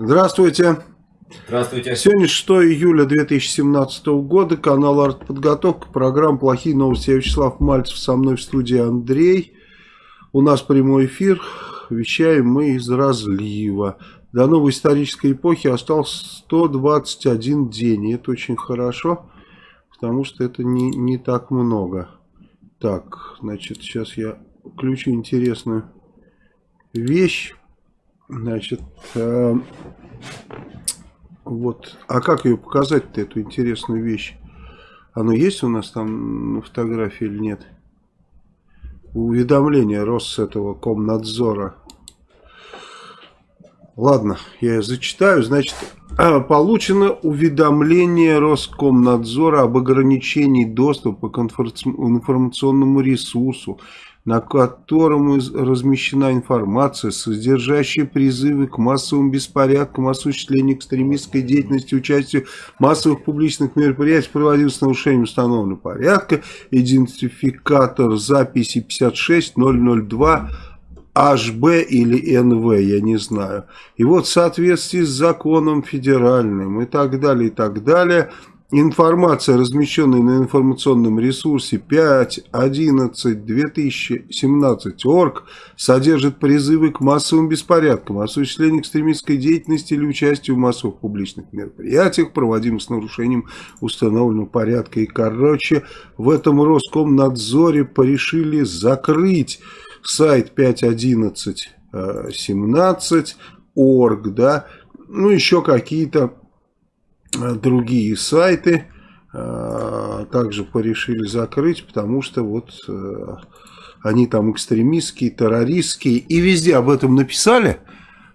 Здравствуйте. Здравствуйте. Сегодня 6 июля 2017 года, канал «Артподготовка», программа «Плохие новости». Я Вячеслав Мальцев, со мной в студии Андрей. У нас прямой эфир, вещаем мы из разлива. До новой исторической эпохи остался 121 день, и это очень хорошо, потому что это не, не так много. Так, значит, сейчас я включу интересную вещь. Значит, э, вот. А как ее показать-то, эту интересную вещь? Оно есть у нас там на фотографии или нет? Уведомление рос этого Комнадзора. Ладно, я зачитаю. Значит, а, получено уведомление Роскомнадзора об ограничении доступа к информационному ресурсу на котором размещена информация, содержащая призывы к массовым беспорядкам, осуществлению экстремистской деятельности, участию массовых публичных мероприятиях, проводилось с нарушением установленного порядка, идентификатор записи 56002 HB или НВ, я не знаю. И вот в соответствии с законом федеральным и так далее, и так далее, Информация, размещенная на информационном ресурсе 5.11.2017.org, содержит призывы к массовым беспорядкам, осуществлению экстремистской деятельности или участию в массовых публичных мероприятиях, проводимых с нарушением установленного порядка. И, короче, в этом Роскомнадзоре порешили закрыть сайт 5.11.17.org, да, ну, еще какие-то Э, другие сайты э, также порешили закрыть, потому что вот э, они там экстремистские, террористские, и везде об этом написали,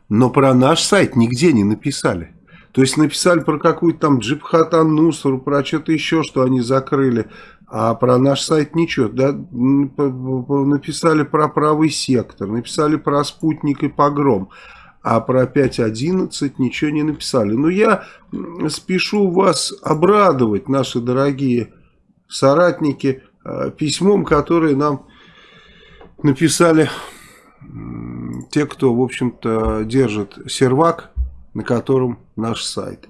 но про наш сайт нигде не написали. То есть написали про какую-то там Джибхатан Нусру, про что-то еще, что они закрыли, а про наш сайт ничего. Да? Написали про правый сектор, написали про спутник и погром а про 5.11 ничего не написали. Но я спешу вас обрадовать, наши дорогие соратники, э, письмом, которое нам написали те, кто, в общем-то, держит сервак, на котором наш сайт.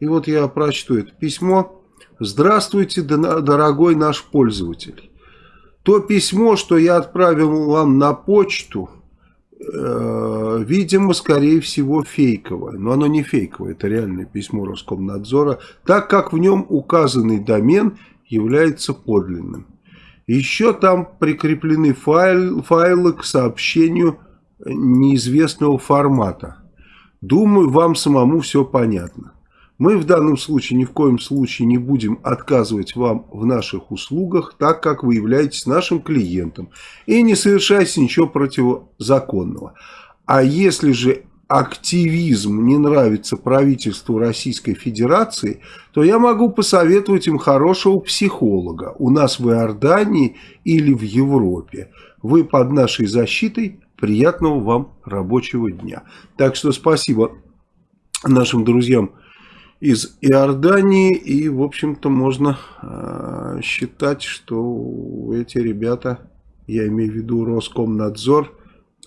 И вот я прочту это письмо. Здравствуйте, дорогой наш пользователь. То письмо, что я отправил вам на почту, видимо, скорее всего, фейковое. Но оно не фейковое, это реальное письмо Роскомнадзора, так как в нем указанный домен является подлинным. Еще там прикреплены файл, файлы к сообщению неизвестного формата. Думаю, вам самому все понятно. Мы в данном случае ни в коем случае не будем отказывать вам в наших услугах, так как вы являетесь нашим клиентом и не совершаете ничего противозаконного. А если же активизм не нравится правительству Российской Федерации, то я могу посоветовать им хорошего психолога у нас в Иордании или в Европе. Вы под нашей защитой. Приятного вам рабочего дня. Так что спасибо нашим друзьям из Иордании. И, в общем-то, можно э, считать, что эти ребята, я имею в виду Роскомнадзор,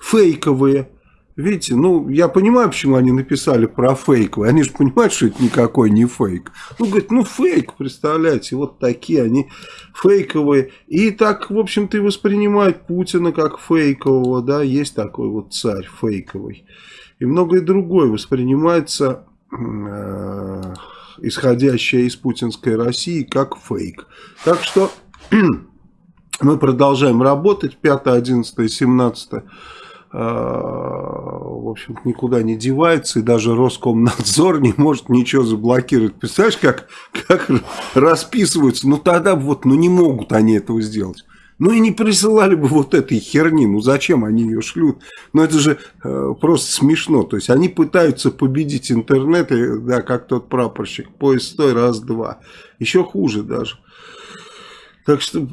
фейковые. Видите, ну, я понимаю, почему они написали про фейковые. Они же понимают, что это никакой не фейк. Ну, говорит, ну, фейк, представляете, вот такие они фейковые. И так, в общем-то, и воспринимают Путина как фейкового, да, есть такой вот царь фейковый. И многое другое воспринимается исходящая из путинской России как фейк. Так что мы продолжаем работать 5, 11, 17 в общем никуда не девается, и даже Роскомнадзор не может ничего заблокировать. Представляешь, как, как расписываются? Ну тогда вот, ну не могут они этого сделать. Ну и не присылали бы вот этой херни, ну зачем они ее шлют? Ну это же э, просто смешно, то есть они пытаются победить интернет, и, да, как тот прапорщик, поезд стой, раз-два. Еще хуже даже. Так что,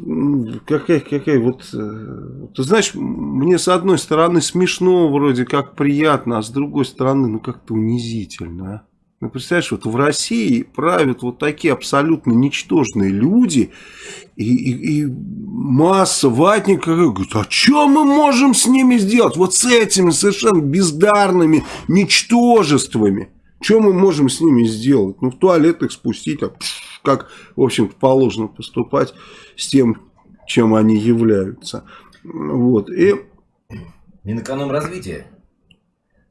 какая, какая вот, э, ты знаешь, мне с одной стороны смешно, вроде как приятно, а с другой стороны, ну как-то унизительно, а? Ну, представляешь, вот в России правят вот такие абсолютно ничтожные люди, и, и, и масса ватников говорит, а что мы можем с ними сделать? Вот с этими совершенно бездарными ничтожествами. Что мы можем с ними сделать? Ну, в туалет их спустить, а как, в общем-то, положено поступать с тем, чем они являются. Вот. И... Минэкономразвитие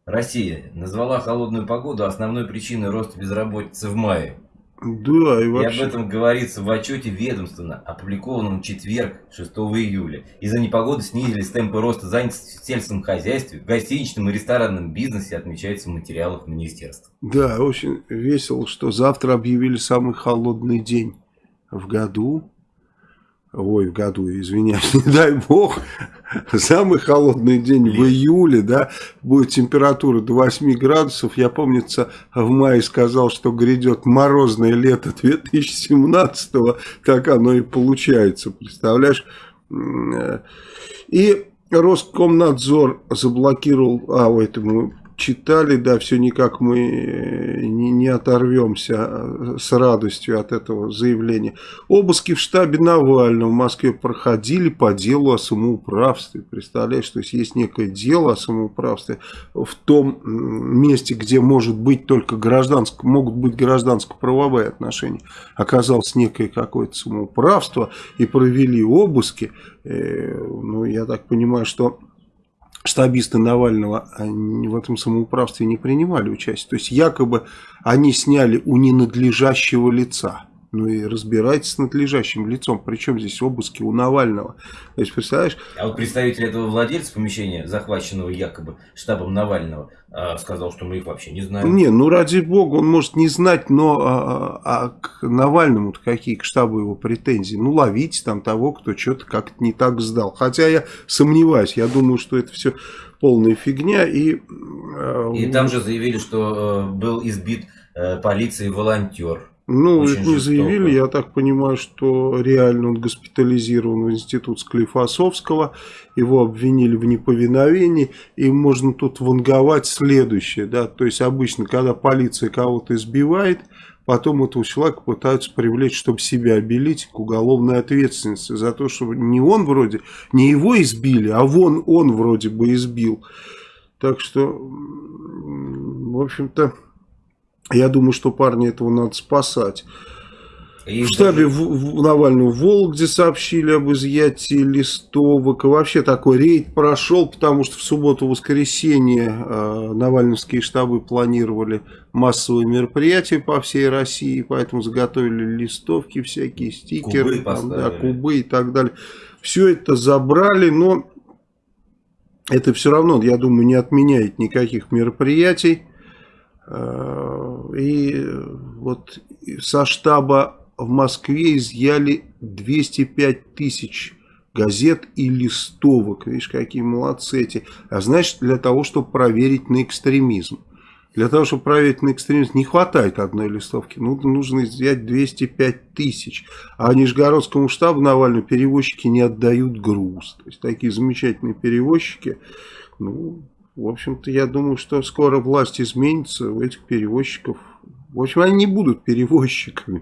Россия назвала холодную погоду основной причиной роста безработицы в мае. Да, и вообще... И об этом говорится в отчете ведомства, опубликованном в четверг, 6 июля. Из-за непогоды снизились темпы роста занятости в сельском хозяйстве, в гостиничном и ресторанном бизнесе, отмечается в материалах министерства. Да, очень весело, что завтра объявили самый холодный день в году. Ой, в году, извиняюсь, не дай бог, самый холодный день в июле, да, будет температура до 8 градусов. Я, помнится, в мае сказал, что грядет морозное лето 2017 -го. так оно и получается, представляешь? И Роскомнадзор заблокировал, а, это мы читали, да, все никак мы э, не, не оторвемся э, с радостью от этого заявления. Обыски в штабе Навального в Москве проходили по делу о самоуправстве. Представляешь, то есть есть некое дело о самоуправстве в том месте, где может быть только гражданско, могут быть гражданско-правовые отношения. Оказалось некое какое-то самоуправство и провели обыски. Э, ну, я так понимаю, что штабисты Навального в этом самоуправстве не принимали участие. То есть якобы они сняли у ненадлежащего лица. Ну и разбирайтесь с надлежащим лицом. Причем здесь обыски у Навального. То есть, представляешь? А вот представитель этого владельца помещения, захваченного якобы штабом Навального, а, сказал, что мы их вообще не знаем. Не, ну ради бога, он может не знать, но а, а, а к Навальному какие к штабу его претензии? Ну ловите там того, кто что-то как-то не так сдал. Хотя я сомневаюсь, я думаю, что это все полная фигня. И, и там же заявили, что э, был избит э, полицией волонтер. Ну, Очень не заявили, я так понимаю, что реально он госпитализирован в институт Склифосовского, его обвинили в неповиновении, и можно тут ванговать следующее, да, то есть обычно, когда полиция кого-то избивает, потом этого человека пытаются привлечь, чтобы себя обелить к уголовной ответственности за то, что не он вроде, не его избили, а вон он вроде бы избил. Так что, в общем-то... Я думаю, что парня этого надо спасать. И в штабе в, в, Навального в Вологде сообщили об изъятии листовок. И вообще такой рейд прошел, потому что в субботу-воскресенье э, навальновские штабы планировали массовые мероприятия по всей России. Поэтому заготовили листовки всякие, стикеры, кубы, там, да, кубы и так далее. Все это забрали, но это все равно, я думаю, не отменяет никаких мероприятий. Э, и вот со штаба в Москве изъяли 205 тысяч газет и листовок. Видишь, какие молодцы эти. А значит, для того, чтобы проверить на экстремизм. Для того, чтобы проверить на экстремизм, не хватает одной листовки. Ну, нужно изъять 205 тысяч. А Нижегородскому штабу Навального перевозчики не отдают груз. То есть, такие замечательные перевозчики. Ну, в общем-то, я думаю, что скоро власть изменится у этих перевозчиков. В общем, они не будут перевозчиками.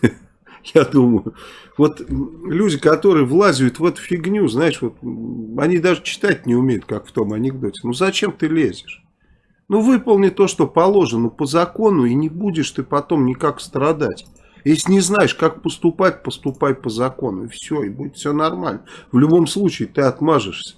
Я думаю. Вот люди, которые влазят в эту фигню, знаешь, вот они даже читать не умеют, как в том анекдоте. Ну зачем ты лезешь? Ну выполни то, что положено по закону, и не будешь ты потом никак страдать. Если не знаешь, как поступать, поступай по закону. И все, и будет все нормально. В любом случае ты отмажешься.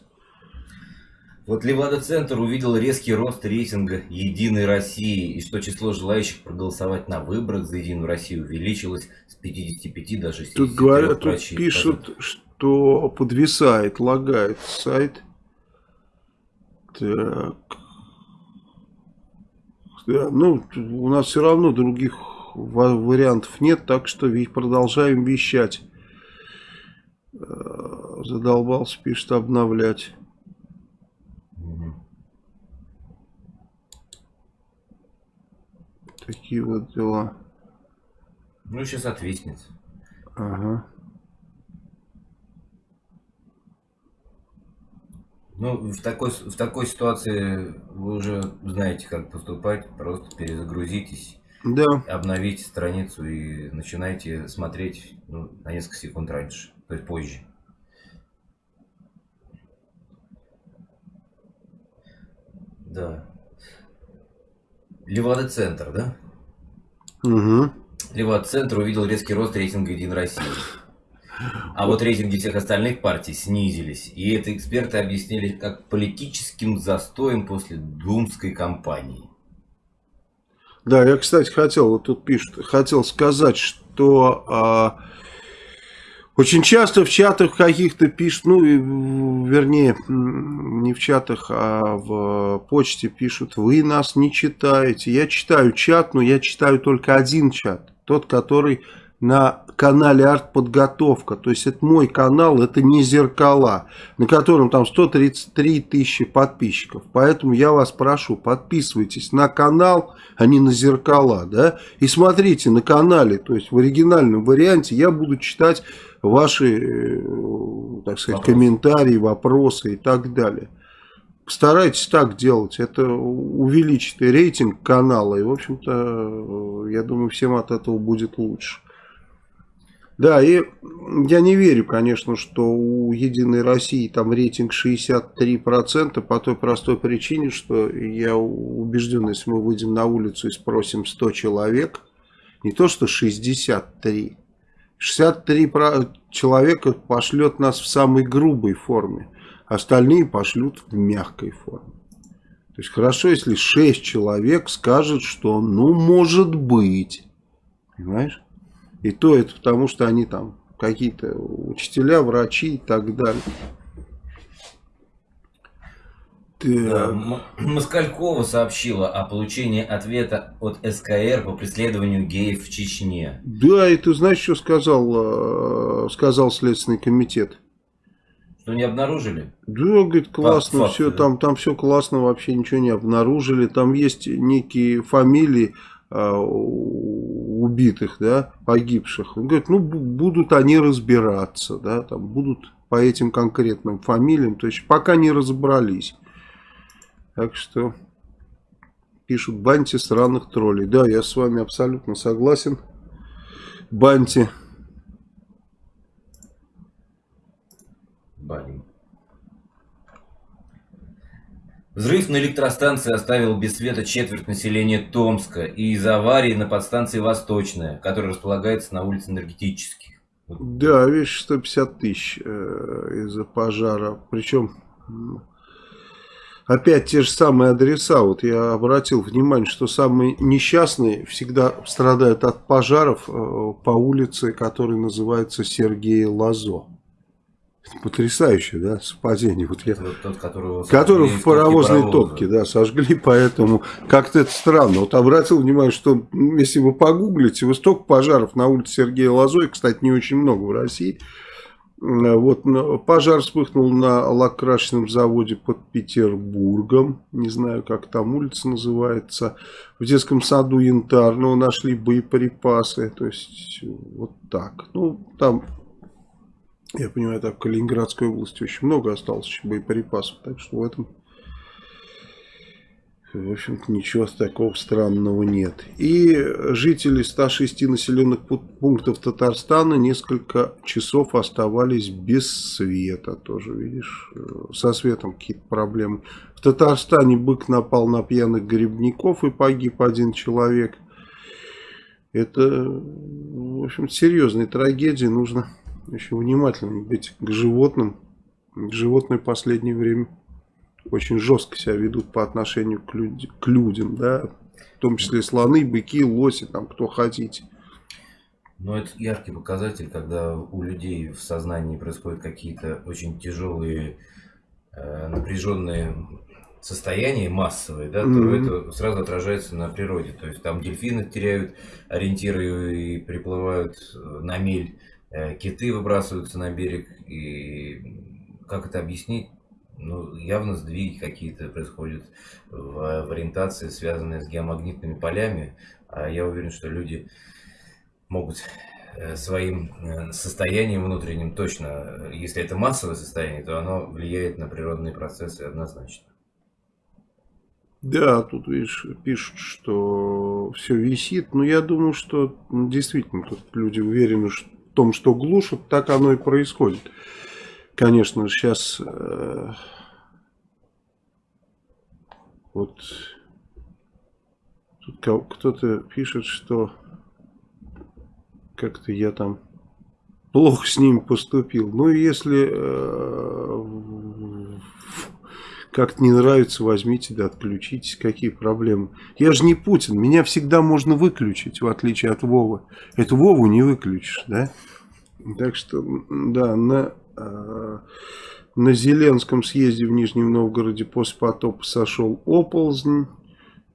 Вот Левада-центр увидел резкий рост рейтинга «Единой России» и что число желающих проголосовать на выборах за «Единую Россию» увеличилось с 55 до 60. Тут говорят, тут пишут, что подвисает, лагает сайт. Так. Да, ну, у нас все равно других вариантов нет, так что продолжаем вещать. Э, задолбался, пишет, обновлять. такие вот дела. Ну, сейчас отвиснет. Ага. Ну, в такой, в такой ситуации вы уже знаете, как поступать. Просто перезагрузитесь, да. обновите страницу и начинайте смотреть ну, на несколько секунд раньше, то есть позже. Да. Левада-центр, да? Угу. Левада-центр увидел резкий рост рейтинга «Единой России». А вот рейтинги всех остальных партий снизились. И это эксперты объяснили как политическим застоем после Думской кампании. Да, я, кстати, хотел, вот тут пишут, хотел сказать, что а, очень часто в чатах каких-то пишут, ну, вернее, не в чатах, а в почте пишут, вы нас не читаете. Я читаю чат, но я читаю только один чат, тот, который на канале артподготовка. То есть это мой канал, это не зеркала, на котором там 133 тысячи подписчиков. Поэтому я вас прошу, подписывайтесь на канал, а не на зеркала. Да? И смотрите на канале, то есть в оригинальном варианте я буду читать ваши, э, так сказать, вопросы. комментарии, вопросы и так далее. Старайтесь так делать, это увеличит рейтинг канала, и, в общем-то, я думаю, всем от этого будет лучше. Да, и я не верю, конечно, что у Единой России там рейтинг 63% по той простой причине, что я убежден, если мы выйдем на улицу и спросим 100 человек, не то что 63, 63 человека пошлет нас в самой грубой форме, остальные пошлют в мягкой форме. То есть хорошо, если 6 человек скажет, что ну может быть, понимаешь? И то это потому, что они там какие-то учителя, врачи и так далее. Да, Москалькова сообщила о получении ответа от СКР по преследованию геев в Чечне. Да, и ты знаешь, что сказал, э, сказал Следственный комитет? Что не обнаружили? Да, говорит, классно, Факт, все, да. там, там все классно, вообще ничего не обнаружили. Там есть некие фамилии, Э, убитых, да, погибших. Он говорит, ну, будут они разбираться, да, там будут по этим конкретным фамилиям, то есть пока не разобрались. Так что пишут Банти странных троллей. Да, я с вами абсолютно согласен. Банти. Баним. Взрыв на электростанции оставил без света четверть населения Томска и из-за аварии на подстанции Восточная, которая располагается на улице Энергетических. Да, видишь, 150 тысяч э, из-за пожара. Причем опять те же самые адреса. Вот я обратил внимание, что самые несчастные всегда страдают от пожаров э, по улице, которая называется Сергея Лазо. Потрясающее, да, совпадение. Вот я, вот тот, которого, которого в паровозной топке, да, сожгли, поэтому как-то это странно. Вот обратил внимание, что если вы погуглите, вы столько пожаров на улице Сергея Лазой, кстати, не очень много в России. Вот пожар вспыхнул на лакрашенном заводе под Петербургом. Не знаю, как там улица называется. В детском саду Янтарного нашли боеприпасы. То есть, вот так. Ну, там я понимаю, так в Калининградской области очень много осталось боеприпасов. Так что в этом, в общем-то, ничего такого странного нет. И жители 106 населенных пунктов Татарстана несколько часов оставались без света. Тоже, видишь, со светом какие-то проблемы. В Татарстане бык напал на пьяных грибников и погиб один человек. Это, в общем серьезная трагедия. Нужно еще внимательным быть к животным. Животные в последнее время очень жестко себя ведут по отношению к, люд... к людям, да, в том числе слоны, быки, лоси, там, кто хотите. Но это яркий показатель, когда у людей в сознании происходят какие-то очень тяжелые, э, напряженные состояния массовые, да, mm-hmm. то это сразу отражается на природе. То есть там дельфины теряют ориентиры и приплывают на мель Э, киты выбрасываются на берег, и как это объяснить? Ну, явно сдвиги какие-то происходят в, в ориентации, связанные с геомагнитными полями. А я уверен, что люди могут э, своим э, состоянием внутренним точно, если это массовое состояние, то оно влияет на природные процессы однозначно. Да, тут, видишь, пишут, что все висит. Но я думаю, что действительно тут люди уверены, что том, что глушат, так оно и происходит. Конечно, сейчас... Э, Вот кто-то пишет, что как-то я там плохо с ним поступил. Ну, если э, как-то не нравится, возьмите да отключитесь. Какие проблемы? Я же не Путин. Меня всегда можно выключить, в отличие от Вовы. Это Вову не выключишь, да? Так что, да, на, на Зеленском съезде в Нижнем Новгороде после потопа сошел оползнь.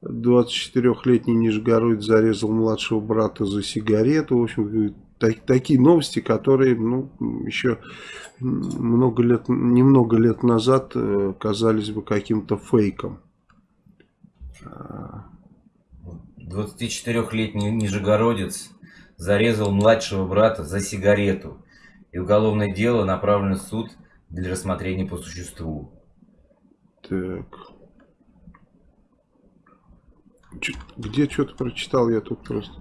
24-летний Нижегородец зарезал младшего брата за сигарету. В общем, так, такие новости, которые ну, еще много лет, немного лет назад э, казались бы каким-то фейком. 24-летний Нижегородец зарезал младшего брата за сигарету. И уголовное дело направлено в суд для рассмотрения по существу. Так. Где что-то прочитал я тут просто?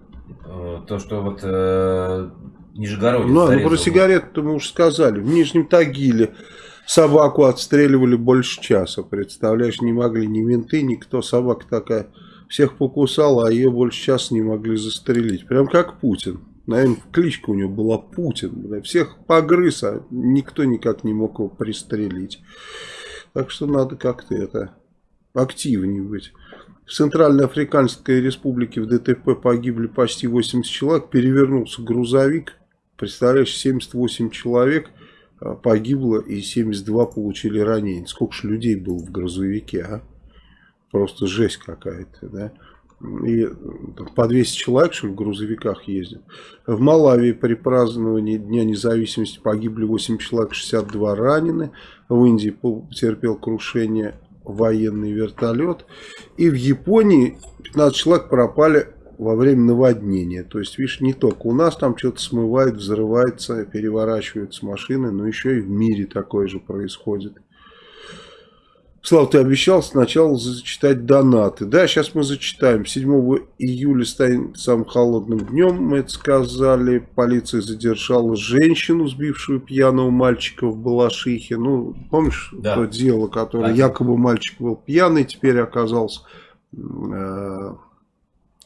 Э, то, что вот э, Нижегородец Ну, ну про сигарету мы уже сказали. В Нижнем Тагиле собаку отстреливали больше часа. Представляешь, не могли ни менты, никто. Собака такая всех покусала, а ее больше часа не могли застрелить. Прям как Путин. Наверное, кличка у него была Путин. Всех погрыз, а никто никак не мог его пристрелить. Так что надо как-то это активнее быть. В Центральноафриканской республике в ДТП погибли почти 80 человек. Перевернулся грузовик. Представляешь, 78 человек а, погибло и 72 получили ранения. Сколько же людей было в грузовике, а? Просто жесть какая-то, да? И по 200 человек, что ли, в грузовиках ездят. В Малавии при праздновании Дня независимости погибли 8 человек, 62 ранены. В Индии потерпел крушение военный вертолет. И в Японии 15 человек пропали во время наводнения. То есть, видишь, не только у нас там что-то смывает, взрывается, переворачиваются машины, но еще и в мире такое же происходит. Слава, ты обещал сначала зачитать донаты. Да, сейчас мы зачитаем. 7 июля станет самым холодным днем, мы это сказали. Полиция задержала женщину, сбившую пьяного мальчика в Балашихе. Ну, помнишь да. то дело, которое Один. якобы мальчик был пьяный, теперь оказался... Э,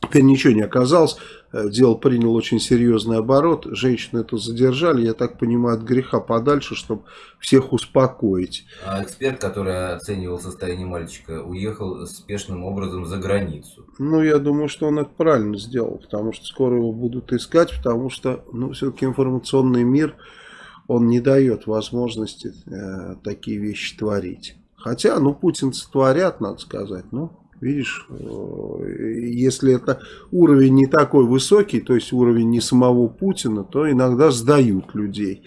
теперь ничего не оказалось. Э, дело приняло очень серьезный оборот. Женщину эту задержали, я так понимаю, от греха подальше, чтобы всех успокоить. А эксперт, который оценивал состояние мальчика, уехал спешным образом за границу. Ну, я думаю, что он это правильно сделал, потому что скоро его будут искать, потому что, ну, все-таки информационный мир, он не дает возможности э, такие вещи творить. Хотя, ну, путинцы творят, надо сказать, ну... Видишь, э, если это уровень не такой высокий, то есть уровень не самого Путина, то иногда сдают людей.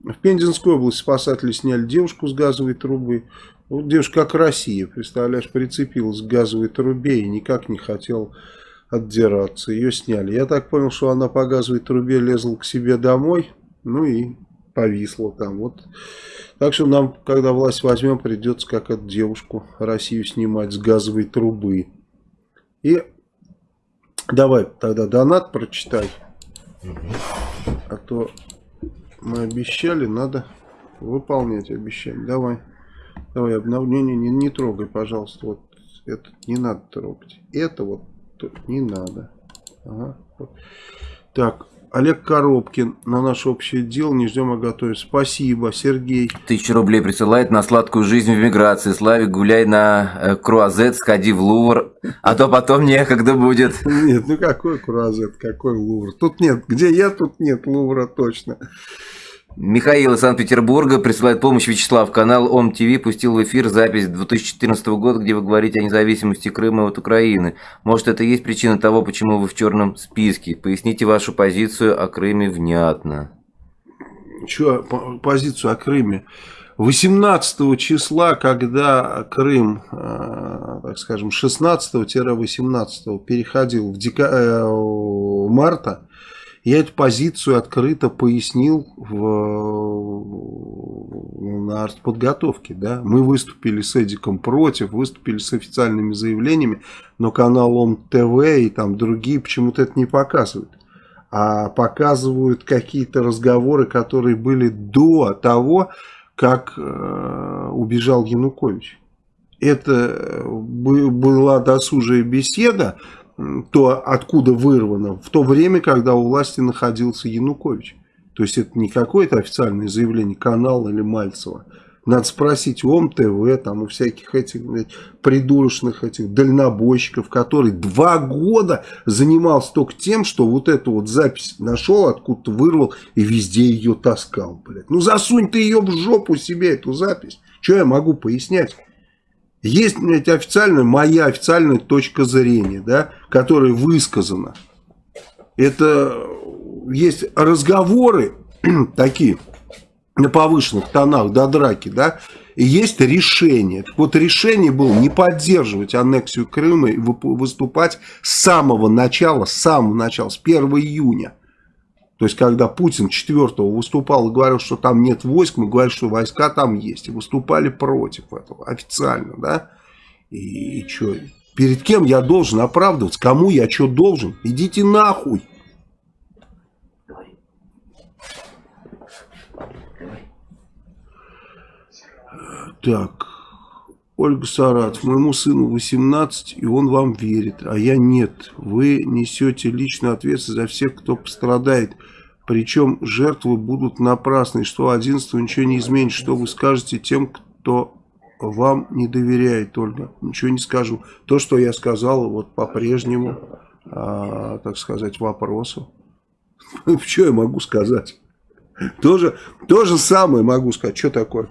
В Пензенской области спасатели сняли девушку с газовой трубы. Вот девушка как Россия, представляешь, прицепилась к газовой трубе и никак не хотела отдираться. Ее сняли. Я так понял, что она по газовой трубе лезла к себе домой, ну и повисла там. Вот так что нам, когда власть возьмем, придется как эту девушку Россию снимать с газовой трубы. И давай тогда донат прочитай. А то мы обещали, надо выполнять обещание. Давай. Давай, обновление не, не трогай, пожалуйста. Вот это не надо трогать. Это вот не надо. Ага. Так, Олег Коробкин на наше общее дело не ждем, а готовим. Спасибо, Сергей. Тысячу рублей присылает на сладкую жизнь в миграции. Славик, гуляй на э, Круазет, сходи в Лувр, а то потом некогда будет. Нет, ну какой Круазет, какой Лувр? Тут нет, где я, тут нет Лувра точно. Михаил из Санкт-Петербурга присылает помощь Вячеслав. Канал ОМ ТВ пустил в эфир запись 2014 года, где вы говорите о независимости Крыма от Украины. Может, это и есть причина того, почему вы в черном списке? Поясните вашу позицию о Крыме внятно. Что позицию о Крыме? 18 числа, когда Крым, э, так скажем, 16-18 переходил в дека... э, марта, я эту позицию открыто пояснил в, на артподготовке. Да? Мы выступили с Эдиком против, выступили с официальными заявлениями, но канал ОМ-ТВ и там другие почему-то это не показывают. А показывают какие-то разговоры, которые были до того, как э, убежал Янукович. это была досужая беседа, то откуда вырвано, в то время, когда у власти находился Янукович. То есть это не какое-то официальное заявление канала или Мальцева. Надо спросить у ОМТВ, там, у всяких этих блядь, придурочных этих дальнобойщиков, который два года занимался только тем, что вот эту вот запись нашел, откуда-то вырвал и везде ее таскал. Блядь. Ну засунь ты ее в жопу себе, эту запись. Что я могу пояснять? Есть, блядь, официальная, моя официальная точка зрения, да, которая высказана. Это есть разговоры такие, на повышенных тонах до драки, да, и есть решение. Так вот, решение было не поддерживать аннексию Крыма и выступать с самого начала, с самого начала, с 1 июня. То есть, когда Путин 4 выступал и говорил, что там нет войск, мы говорили, что войска там есть. И выступали против этого официально, да. И, и что, перед кем я должен оправдываться? Кому я что должен? Идите нахуй. Так, Ольга Саратов, моему сыну 18, и он вам верит, а я нет. Вы несете личную ответственность за всех, кто пострадает. Причем жертвы будут напрасны, что 11 ничего не изменит. Что вы скажете тем, кто вам не доверяет, Ольга? Ничего не скажу. То, что я сказал, вот по-прежнему, а, так сказать, вопросу. Что я могу сказать? То же самое могу сказать. Что такое?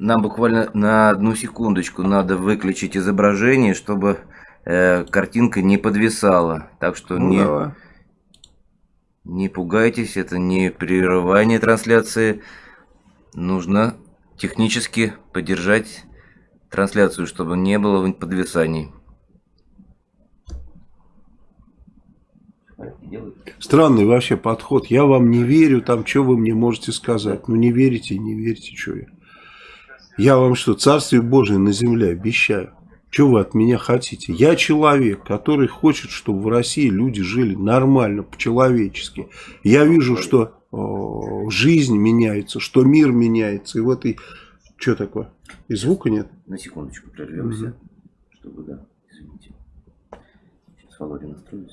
Нам буквально на одну секундочку надо выключить изображение, чтобы э, картинка не подвисала. Так что ну, не, давай. не пугайтесь, это не прерывание трансляции. Нужно технически поддержать трансляцию, чтобы не было подвисаний. Странный вообще подход. Я вам не верю, там что вы мне можете сказать. Ну не верите, не верите, что я. Я вам что, Царствие Божие на земле обещаю. Что вы от меня хотите? Я человек, который хочет, чтобы в России люди жили нормально, по-человечески. Я вижу, что о, жизнь меняется, что мир меняется. И в этой... Что такое? И звука нет? На секундочку прервемся, угу. чтобы, да, извините. Сейчас Володя настроит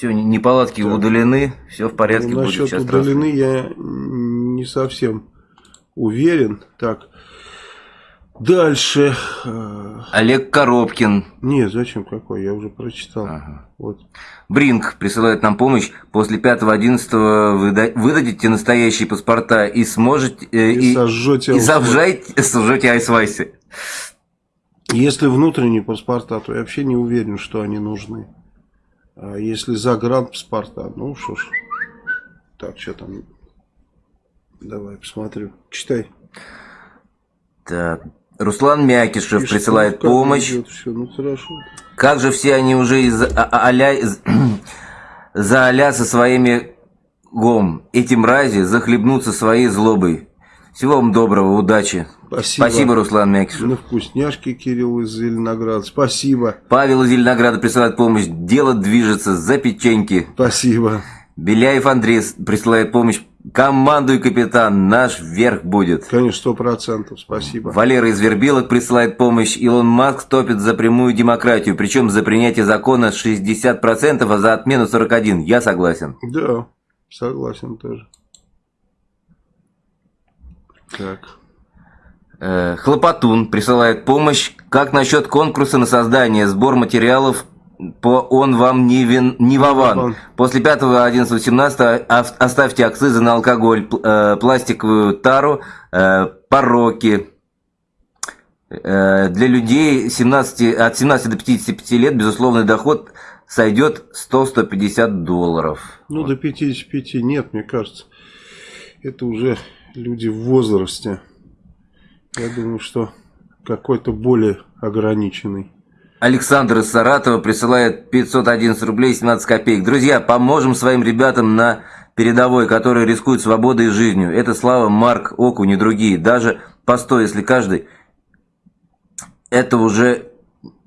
Все, неполадки так. удалены, все в порядке ну, будет. Насчет удалены я не совсем уверен. Так, дальше. Э, Олег Коробкин. Нет, зачем какой? Я уже прочитал. Ага. Вот. Бринг присылает нам помощь. После 5-11 выда выдадите настоящие паспорта и сможете... Э, и, и сожжете, и сожжете, сожжете айсвайсы. Если внутренние паспорта, то я вообще не уверен, что они нужны. А если загранпаспорта, ну что ж. Так, что там? Давай посмотрю. Читай. Так. Руслан Мякишев И присылает что, помощь. Все? Ну, хорошо. Как же все они уже из а, а, аля, из, за аля со своими гом. Эти мрази захлебнутся своей злобой. Всего вам доброго, удачи. Спасибо. Спасибо, Руслан Мякишев. На вкусняшки Кирилл из Зеленограда. Спасибо. Павел из Зеленограда присылает помощь. Дело движется за печеньки. Спасибо. Беляев Андрей присылает помощь. Командуй, капитан, наш верх будет. Конечно, сто процентов, спасибо. Валера из Вербилок присылает помощь. Илон Маск топит за прямую демократию, причем за принятие закона 60%, а за отмену 41%. Я согласен. Да, согласен тоже. Так. Э, Хлопотун присылает помощь. Как насчет конкурса на создание, сбор материалов по он вам не, вин, не вован. После 5, 11, 17 оставьте акцизы на алкоголь, э, пластиковую тару, э, пороки. Для людей 17, от 17 до 55 лет безусловный доход сойдет 100-150 долларов. Ну, вот. до 55 нет, мне кажется. Это уже люди в возрасте. Я думаю, что какой-то более ограниченный Александр из Саратова присылает 511 рублей 17 копеек. Друзья, поможем своим ребятам на передовой, которые рискуют свободой и жизнью. Это Слава, Марк, Окунь и другие. Даже по 100, если каждый, это уже,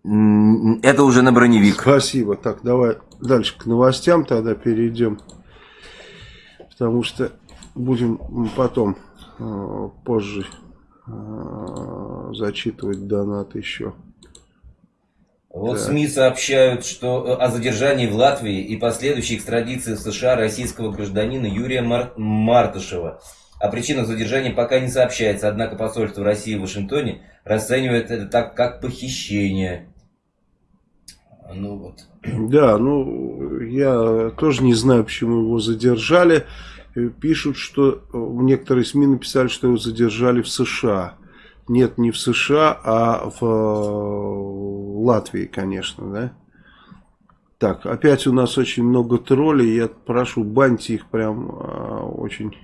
это уже на броневик. Спасибо. Так, давай дальше к новостям тогда перейдем. Потому что будем потом, э, позже зачитывать донат еще. Вот да. СМИ сообщают, что о задержании в Латвии и последующей экстрадиции в США российского гражданина Юрия Мар Мартышева. О причинах задержания пока не сообщается, однако посольство России в Вашингтоне расценивает это так, как похищение. Ну вот. Да, ну я тоже не знаю, почему его задержали. Пишут, что э, некоторые СМИ написали, что его задержали в США. Нет, не в США, а в э, Латвии, конечно, да. Так, опять у нас очень много троллей. Я прошу, баньте их прям э, очень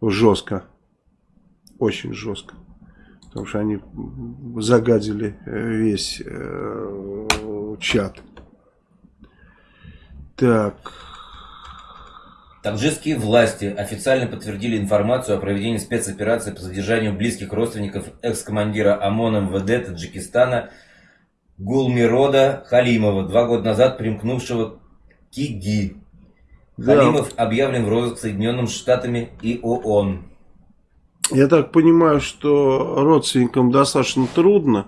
жестко. Очень жестко. Потому что они загадили э, весь э, чат. Так. Таджикские власти официально подтвердили информацию о проведении спецоперации по задержанию близких родственников экс-командира ОМОН МВД Таджикистана Гулмирода Халимова, два года назад примкнувшего к ИГИ. Да. Халимов объявлен в розыск Соединенными Штатами и ООН. Я так понимаю, что родственникам достаточно трудно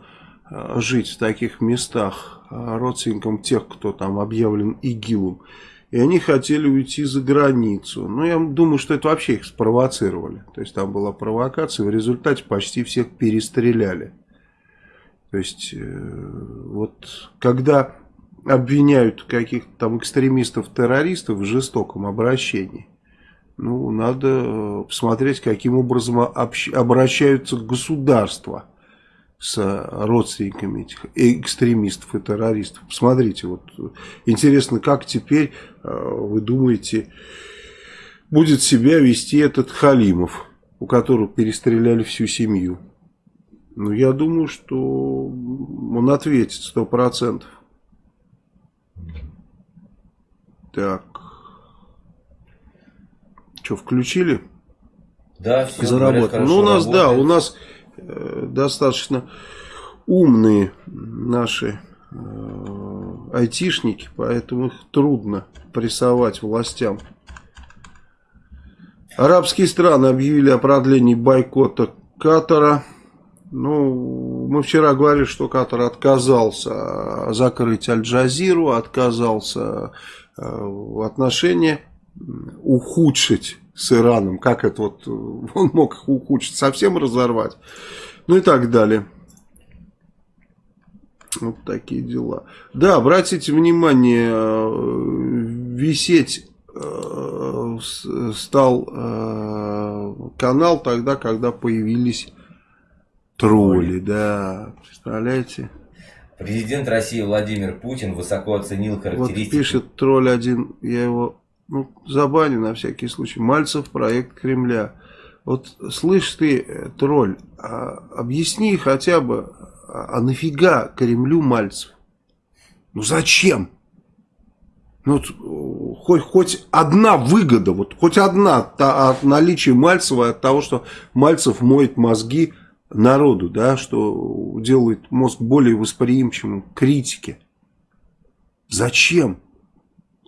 э, жить в таких местах, э, родственникам тех, кто там объявлен ИГИЛом. И они хотели уйти за границу. Но я думаю, что это вообще их спровоцировали. То есть там была провокация, в результате почти всех перестреляли. То есть, э, вот когда обвиняют каких-то там экстремистов-террористов в жестоком обращении, ну, надо э, посмотреть, каким образом обращаются государства с родственниками этих экстремистов и террористов. Посмотрите, вот интересно, как теперь, э, вы думаете, будет себя вести этот Халимов, у которого перестреляли всю семью. Ну, я думаю, что он ответит сто процентов. Так. Что, включили? Да, все. Заработали. Ну, у нас, работает. да, у нас достаточно умные наши э, айтишники, поэтому их трудно прессовать властям. Арабские страны объявили о продлении бойкота Катара. Ну, мы вчера говорили, что Катар отказался закрыть Аль-Джазиру, отказался э, отношения ухудшить с Ираном, как это вот, он мог их ухудшить, совсем разорвать, ну и так далее. Вот такие дела. Да, обратите внимание, э, висеть э, стал э, канал тогда, когда появились тролли, да, представляете? Президент России Владимир Путин высоко оценил характеристики... Вот пишет тролль один, я его ну, забаню на всякий случай. Мальцев проект Кремля. Вот слышь ты, э, тролль, а, объясни хотя бы, а, а нафига Кремлю Мальцев? Ну зачем? Ну, вот, хоть, хоть одна выгода, вот хоть одна та, от наличия Мальцева, от того, что Мальцев моет мозги народу, да, что делает мозг более восприимчивым к критике. Зачем?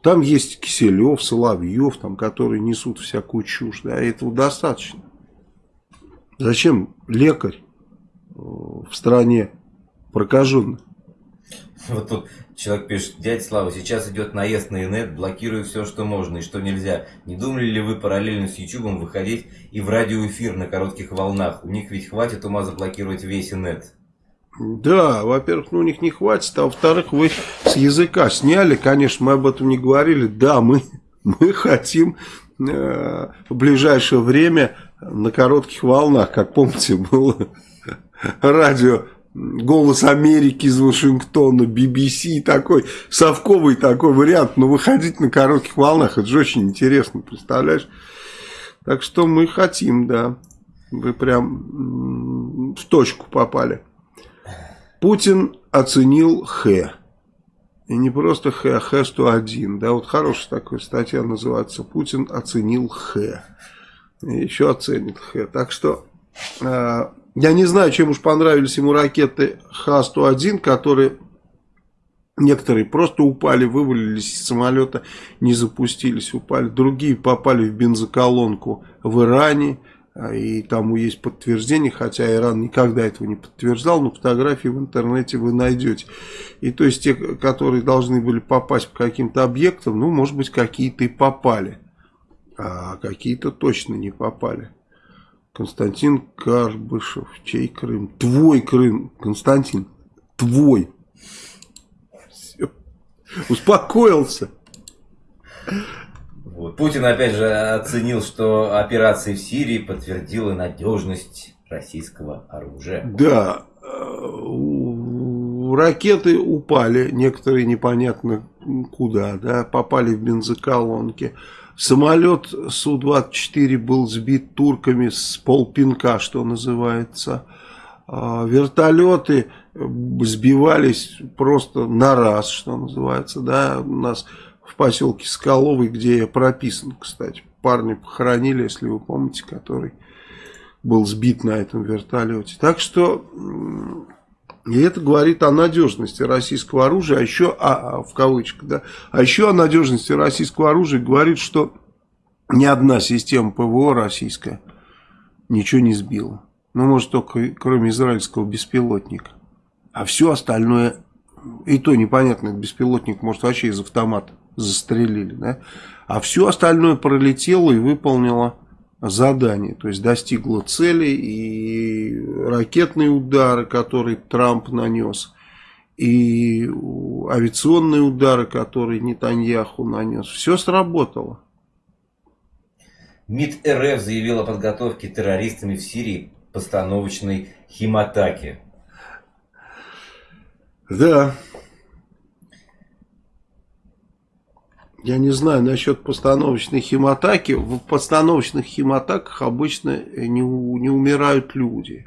Там есть Киселев, Соловьев, там, которые несут всякую чушь. Да, этого достаточно. Зачем лекарь э, в стране прокаженный? Вот тут человек пишет, дядя Слава, сейчас идет наезд на инет, блокирую все, что можно и что нельзя. Не думали ли вы параллельно с Ютубом выходить и в радиоэфир на коротких волнах? У них ведь хватит ума заблокировать весь инет. Да, во-первых, ну, у них не хватит, а во-вторых, вы с языка сняли, конечно, мы об этом не говорили, да, мы, мы хотим э, в ближайшее время на коротких волнах, как помните, было радио «Голос Америки» из Вашингтона, BBC, такой, совковый такой вариант, но выходить на коротких волнах, это же очень интересно, представляешь? Так что мы хотим, да, вы прям в точку попали. Путин оценил Х. И не просто Х, а Х-101. Да, вот хорошая такая статья называется «Путин оценил Х». И еще оценит Х. Так что э, я не знаю, чем уж понравились ему ракеты Х-101, которые некоторые просто упали, вывалились из самолета, не запустились, упали. Другие попали в бензоколонку в Иране. И тому есть подтверждение, хотя Иран никогда этого не подтверждал, но фотографии в интернете вы найдете. И то есть те, которые должны были попасть по каким-то объектам, ну, может быть, какие-то и попали, а какие-то точно не попали. Константин Карбышев, чей Крым? Твой Крым, Константин, твой. Все. Успокоился. Вот. Путин опять же оценил, что операция в Сирии подтвердила надежность российского оружия. Да, ракеты упали, некоторые непонятно куда, да, попали в бензоколонки. Самолет Су-24 был сбит турками с полпинка, что называется. А, вертолеты сбивались просто на раз, что называется, да, у нас поселке Скаловый, где я прописан, кстати. Парня похоронили, если вы помните, который был сбит на этом вертолете. Так что, и это говорит о надежности российского оружия, а еще, а, в кавычках, да, а еще о надежности российского оружия говорит, что ни одна система ПВО российская ничего не сбила. Ну, может, только кроме израильского беспилотника. А все остальное, и то непонятно, беспилотник может вообще из автомата застрелили, да? а все остальное пролетело и выполнило задание, то есть достигло цели и ракетные удары, которые Трамп нанес, и авиационные удары, которые Нетаньяху нанес, все сработало. МИД РФ заявил о подготовке террористами в Сирии постановочной химатаки. Да, Я не знаю насчет постановочной химатаки. В постановочных химатаках обычно не, не умирают люди.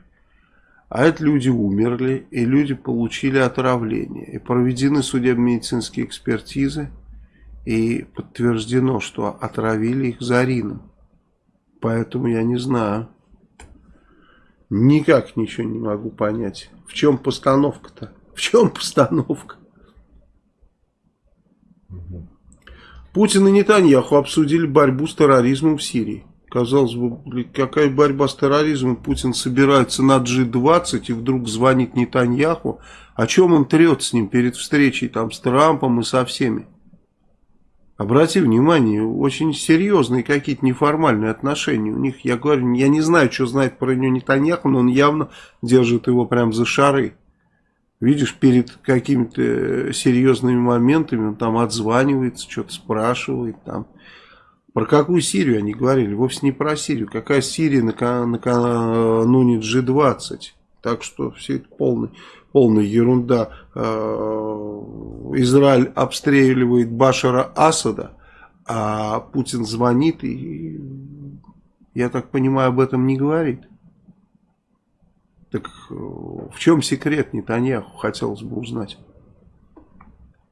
А это люди умерли, и люди получили отравление. И проведены судебно-медицинские экспертизы, и подтверждено, что отравили их зарином. Поэтому я не знаю. Никак ничего не могу понять. В чем постановка-то? В чем постановка? Угу. Путин и Нетаньяху обсудили борьбу с терроризмом в Сирии. Казалось бы, какая борьба с терроризмом? Путин собирается на G20 и вдруг звонит Нетаньяху. О чем он трет с ним перед встречей там с Трампом и со всеми? Обрати внимание, очень серьезные какие-то неформальные отношения у них. Я говорю, я не знаю, что знает про него Нетаньяху, но он явно держит его прям за шары. Видишь, перед какими-то серьезными моментами он там отзванивается, что-то спрашивает там. Про какую Сирию они говорили? Вовсе не про Сирию. Какая Сирия накануне G20? Так что все это полный, полная ерунда. Э, Израиль обстреливает Башара Асада, а Путин звонит и, я так понимаю, об этом не говорит. Так э, в чем секрет Нетаньяху, хотелось бы узнать.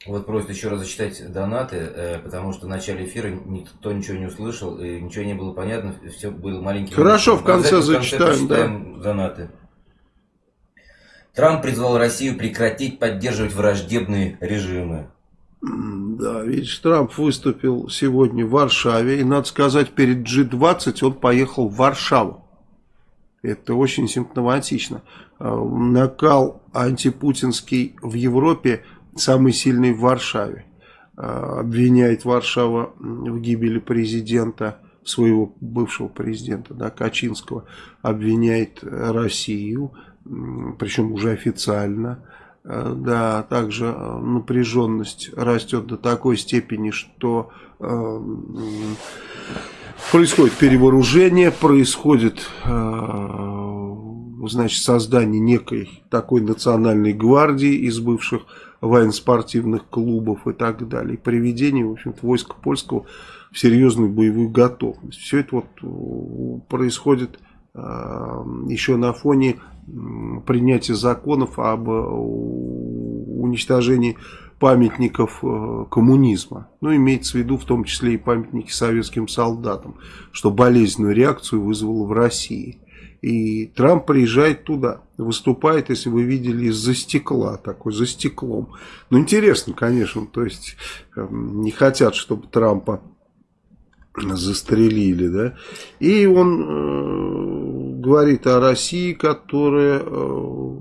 Вот просят еще раз зачитать донаты, э, потому что в начале эфира никто ничего не услышал, и ничего не было понятно, все было маленьким. Хорошо, в конце, в конце зачитаем, да. донаты. Трамп призвал Россию прекратить поддерживать враждебные режимы. Да, видишь, Трамп выступил сегодня в Варшаве, и надо сказать, перед G20 он поехал в Варшаву. Это очень симптоматично. А, накал антипутинский в Европе самый сильный в Варшаве. А, обвиняет Варшава в гибели президента, своего бывшего президента, да, Качинского. Обвиняет Россию, причем уже официально. А, да, также напряженность растет до такой степени, что Происходит перевооружение, происходит э, значит, создание некой такой национальной гвардии из бывших военно-спортивных клубов и так далее. Приведение, в общем войска польского в серьезную боевую готовность. Все это вот э, происходит э, еще на фоне принятия законов об уничтожении памятников э, коммунизма. Ну, имеется в виду в том числе и памятники советским солдатам, что болезненную реакцию вызвало в России. И Трамп приезжает туда, выступает, если вы видели, из-за стекла, такой, за стеклом. Ну, интересно, конечно, то есть эм, не хотят, чтобы Трампа застрелили, да. И он э, говорит о России, которая э,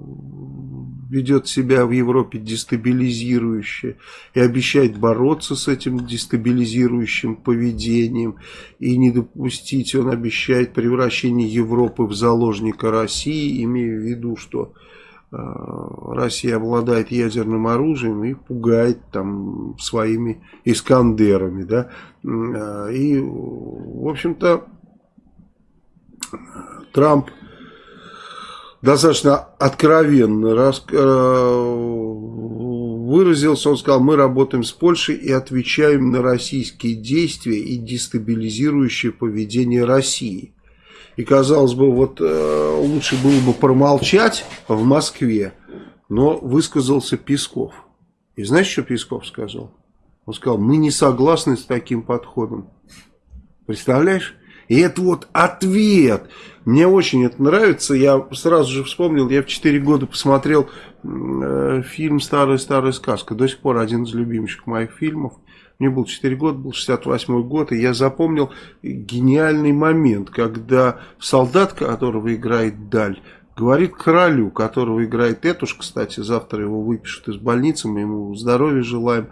ведет себя в Европе дестабилизирующе и обещает бороться с этим дестабилизирующим поведением. И не допустить, он обещает превращение Европы в заложника России, имея в виду, что э, Россия обладает ядерным оружием и пугает там своими искандерами, да, э, и, в общем-то, Трамп достаточно откровенно рас, э, выразился. Он сказал, мы работаем с Польшей и отвечаем на российские действия и дестабилизирующее поведение России. И казалось бы, вот э, лучше было бы промолчать в Москве, но высказался Песков. И знаешь, что Песков сказал? Он сказал, мы не согласны с таким подходом. Представляешь? И это вот ответ. Мне очень это нравится. Я сразу же вспомнил, я в 4 года посмотрел э, фильм «Старая-старая сказка». До сих пор один из любимых моих фильмов. Мне было 4 года, был 68 год, и я запомнил гениальный момент, когда солдат, которого играет Даль, говорит королю, которого играет Этуш, кстати, завтра его выпишут из больницы, мы ему здоровья желаем.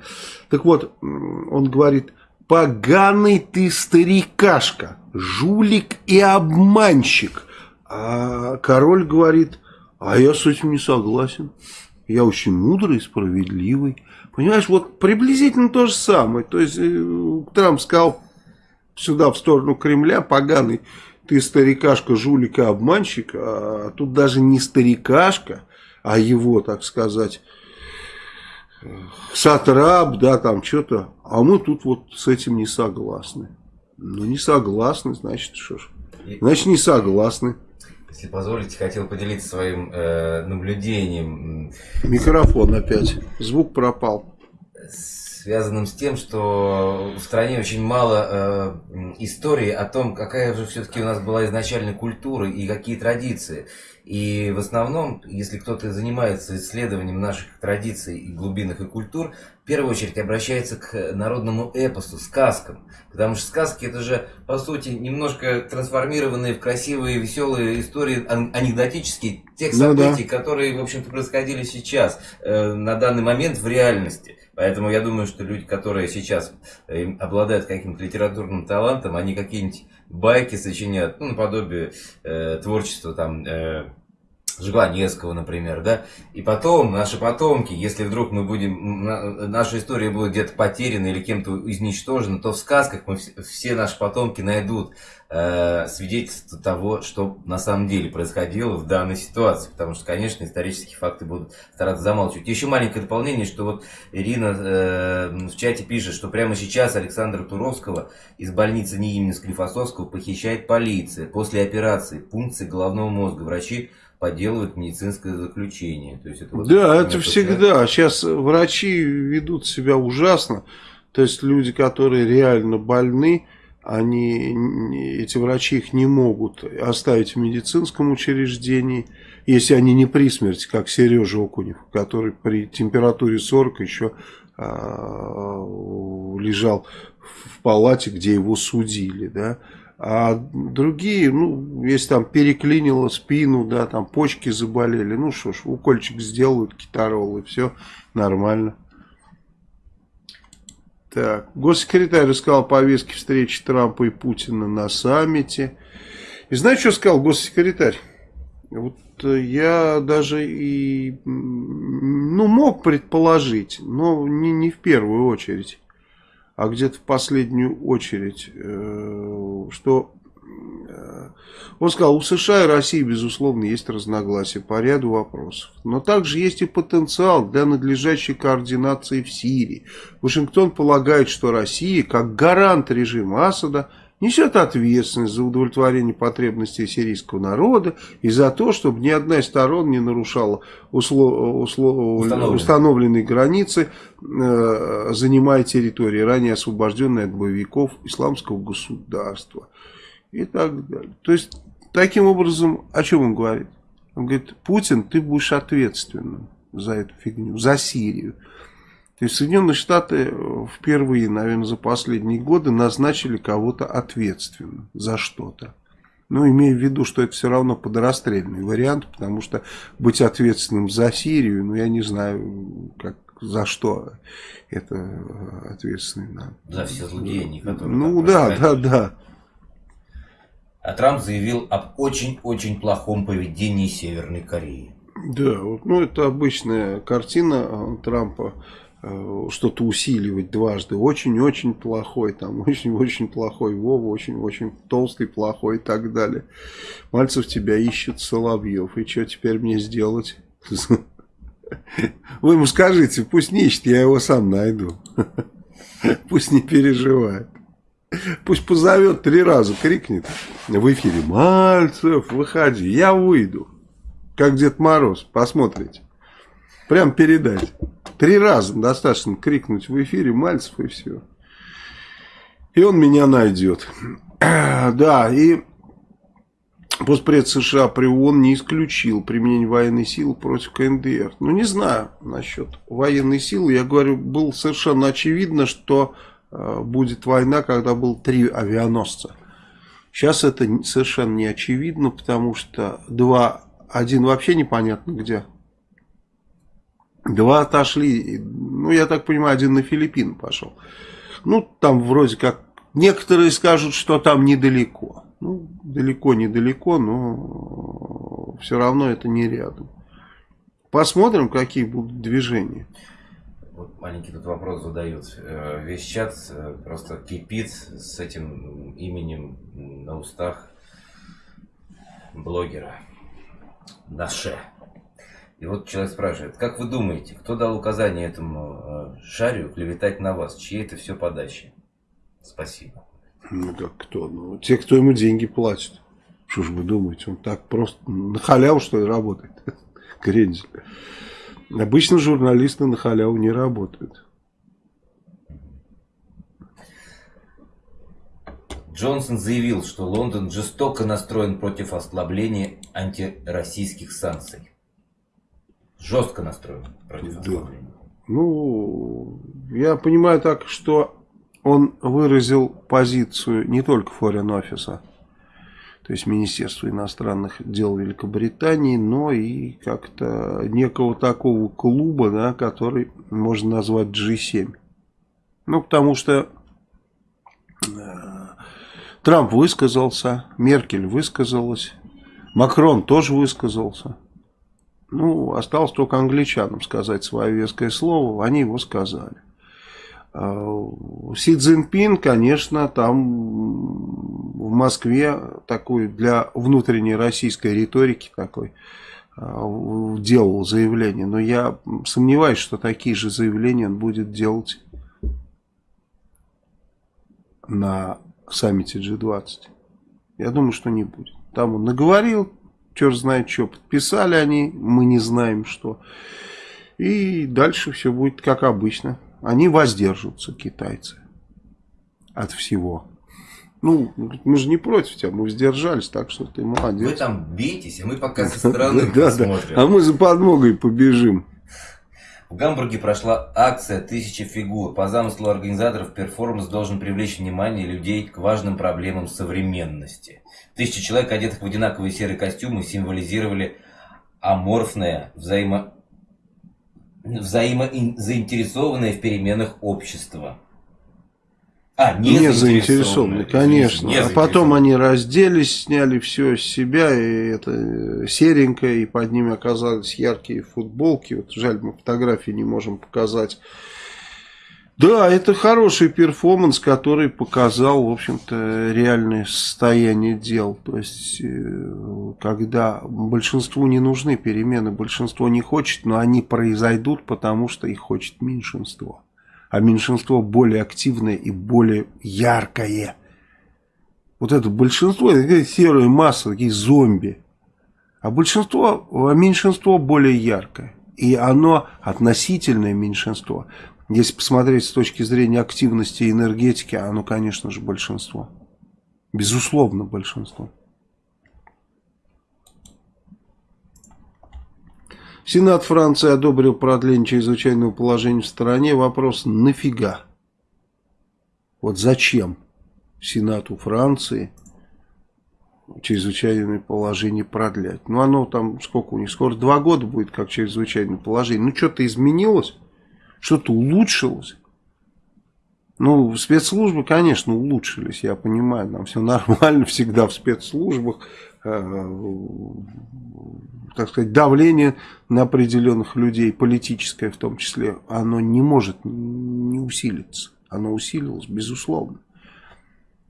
Так вот, он говорит, поганый ты старикашка, жулик и обманщик. А король говорит, а я с этим не согласен. Я очень мудрый и справедливый. Понимаешь, вот приблизительно то же самое. То есть э, Трамп сказал сюда, в сторону Кремля, поганый, ты старикашка, жулик и обманщик. А тут даже не старикашка, а его, так сказать, сатрап, да, там что-то. А мы тут вот с этим не согласны. Ну, не согласны, значит, что ж. Значит, не согласны. Если позволите, хотел поделиться своим э, наблюдением. Микрофон опять. Звук пропал. Связанным с тем, что в стране очень мало э, истории о том, какая же все-таки у нас была изначально культура и какие традиции. И в основном, если кто-то занимается исследованием наших традиций и глубинных и культур, в первую очередь обращается к народному эпосу, сказкам. Потому что сказки это же, по сути, немножко трансформированные в красивые, веселые истории, анекдотические, тех ну, событий, да. которые, в общем-то, происходили сейчас, э, на данный момент в реальности. Поэтому я думаю, что люди, которые сейчас э, обладают каким-то литературным талантом, они какие-нибудь байки сочиняют, ну, наподобие э, творчества там э, Жванецкого, например, да, и потом наши потомки, если вдруг мы будем, наша история будет где-то потеряна или кем-то изничтожена, то в сказках мы все наши потомки найдут э, свидетельство того, что на самом деле происходило в данной ситуации, потому что, конечно, исторические факты будут стараться замалчивать. Еще маленькое дополнение, что вот Ирина э, в чате пишет, что прямо сейчас Александра Туровского из больницы не имени Склифосовского похищает полиция после операции пункции головного мозга. Врачи подделывают медицинское заключение. То есть это вот да, это всегда. Сейчас врачи ведут себя ужасно. То есть люди, которые реально больны, они, эти врачи их не могут оставить в медицинском учреждении, если они не при смерти, как Сережа Окунев, который при температуре 40 еще а, лежал в палате, где его судили, да, а другие, ну, если там переклинило спину, да, там почки заболели, ну что ж, укольчик сделают, китарол и все нормально. Так, госсекретарь рассказал повестки встречи Трампа и Путина на саммите. И знаете, что сказал госсекретарь? Вот э, я даже и, ну, мог предположить, но не, не в первую очередь а где-то в последнюю очередь, э, что э, он сказал, у США и России, безусловно, есть разногласия по ряду вопросов. Но также есть и потенциал для надлежащей координации в Сирии. Вашингтон полагает, что Россия, как гарант режима Асада, несет ответственность за удовлетворение потребностей сирийского народа и за то, чтобы ни одна из сторон не нарушала услов, услов, установленные. установленные границы, э, занимая территории, ранее освобожденные от боевиков исламского государства и так далее. То есть, таким образом, о чем он говорит? Он говорит, Путин, ты будешь ответственным за эту фигню, за Сирию. То есть Соединенные Штаты э, впервые, наверное, за последние годы назначили кого-то ответственным за что-то. Ну, имея в виду, что это все равно подрастрельный вариант, потому что быть ответственным за Сирию, ну, я не знаю, как, за что это ответственный надо. За все злодеяния, которые... Ну, да, да, да. А Трамп заявил об очень-очень плохом поведении Северной Кореи. Да, ну это обычная картина э, Трампа Э, что-то усиливать дважды. Очень-очень плохой, там очень-очень плохой Вова, очень-очень толстый, плохой и так далее. Мальцев тебя ищет Соловьев. И что теперь мне сделать? Вы ему скажите, пусть не ищет, я его сам найду. Пусть не переживает. Пусть позовет три раза, крикнет в эфире. Мальцев, выходи, я выйду. Как Дед Мороз, посмотрите. Прям передать. Три раза достаточно крикнуть в эфире Мальцев и все. И он меня найдет. Да, и Постпред США при ООН не исключил применение военной силы против КНДР. Ну, не знаю насчет военной силы. Я говорю, было совершенно очевидно, что э, будет война, когда было три авианосца. Сейчас это совершенно не очевидно, потому что два, один вообще непонятно где Два отошли, ну, я так понимаю, один на Филиппины пошел. Ну, там вроде как, некоторые скажут, что там недалеко. Ну, далеко-недалеко, но все равно это не рядом. Посмотрим, какие будут движения. Вот маленький тут вопрос задают. Э, весь чат э, просто кипит с этим именем на устах блогера. Наше. И вот человек спрашивает, как вы думаете, кто дал указание этому э, шарю клеветать на вас? Чьи это все подачи? Спасибо. Ну как кто? Ну, те, кто ему деньги платит. Что ж вы думаете, он так просто на халяву что ли работает? Крендель. Обычно журналисты на халяву не работают. Джонсон заявил, что Лондон жестоко настроен против ослабления антироссийских санкций жестко настроен против да. Ну, я понимаю так, что он выразил позицию не только Foreign Office, то есть Министерства иностранных дел Великобритании, но и как-то некого такого клуба, да, который можно назвать G7. Ну, потому что э, Трамп высказался, Меркель высказалась, Макрон тоже высказался. Ну, осталось только англичанам сказать свое веское слово, они его сказали. А, Си Цзиньпин, конечно, там в Москве такой для внутренней российской риторики такой а, делал заявление. Но я сомневаюсь, что такие же заявления он будет делать на саммите G20. Я думаю, что не будет. Там он наговорил, черт знает что. Подписали они, мы не знаем что. И дальше все будет как обычно. Они воздержатся, китайцы, от всего. Ну, мы же не против тебя, мы воздержались, так что ты молодец. Вы там бейтесь, а мы пока со стороны посмотрим. А мы за подмогой побежим. В Гамбурге прошла акция «Тысяча фигур». По замыслу организаторов перформанс должен привлечь внимание людей к важным проблемам современности. Тысячи человек, одетых в одинаковые серые костюмы, символизировали аморфное, взаимо... взаимозаинтересованное в переменах общество. А, не, не заинтересованы, конечно. Не а потом они разделись, сняли все с себя, и это серенькое, и под ними оказались яркие футболки. Вот жаль, мы фотографии не можем показать. Да, это хороший перформанс, который показал, в общем-то, реальное состояние дел. То есть, э, когда большинству не нужны перемены, большинство не хочет, но они произойдут, потому что их хочет меньшинство. А меньшинство более активное и более яркое. Вот это большинство, это такая серая масса, такие зомби. А большинство, а меньшинство более яркое. И оно относительное меньшинство. Если посмотреть с точки зрения активности и энергетики, оно, конечно же, большинство. Безусловно, большинство. Сенат Франции одобрил продление чрезвычайного положения в стране. Вопрос, нафига? Вот зачем Сенату Франции чрезвычайное положение продлять? Ну, оно там, сколько у них, скоро два года будет, как чрезвычайное положение. Ну, что-то изменилось, что-то улучшилось. Ну, спецслужбы, конечно, улучшились, я понимаю, нам все нормально всегда в спецслужбах. Э, так сказать, давление на определенных людей, политическое в том числе, оно не может не усилиться. Оно усилилось, безусловно.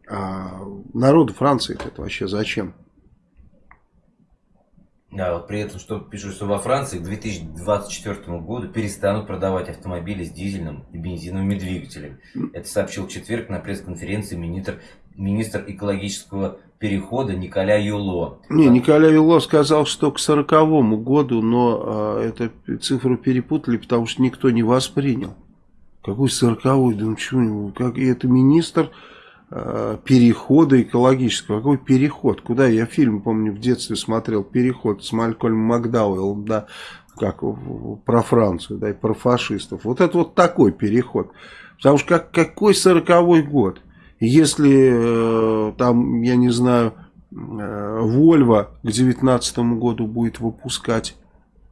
А народу Франции это вообще зачем? Да, вот при этом, что пишут, что во Франции к 2024 году перестанут продавать автомобили с дизельным и бензиновыми двигателями. Это сообщил в четверг на пресс-конференции министр, министр экологического перехода Николя Юло. Не, Николя Юло сказал, что к 40 году, но э, эту цифру перепутали, потому что никто не воспринял. Какой 40 Да ну что, как, это министр перехода экологического. Какой переход? Куда? Я фильм, помню, в детстве смотрел «Переход» с Малькольмом Макдауэллом, да, как про Францию, да, и про фашистов. Вот это вот такой переход. Потому что как, какой 40 год? Если э, там, я не знаю, э, Вольво к 2019 году будет выпускать,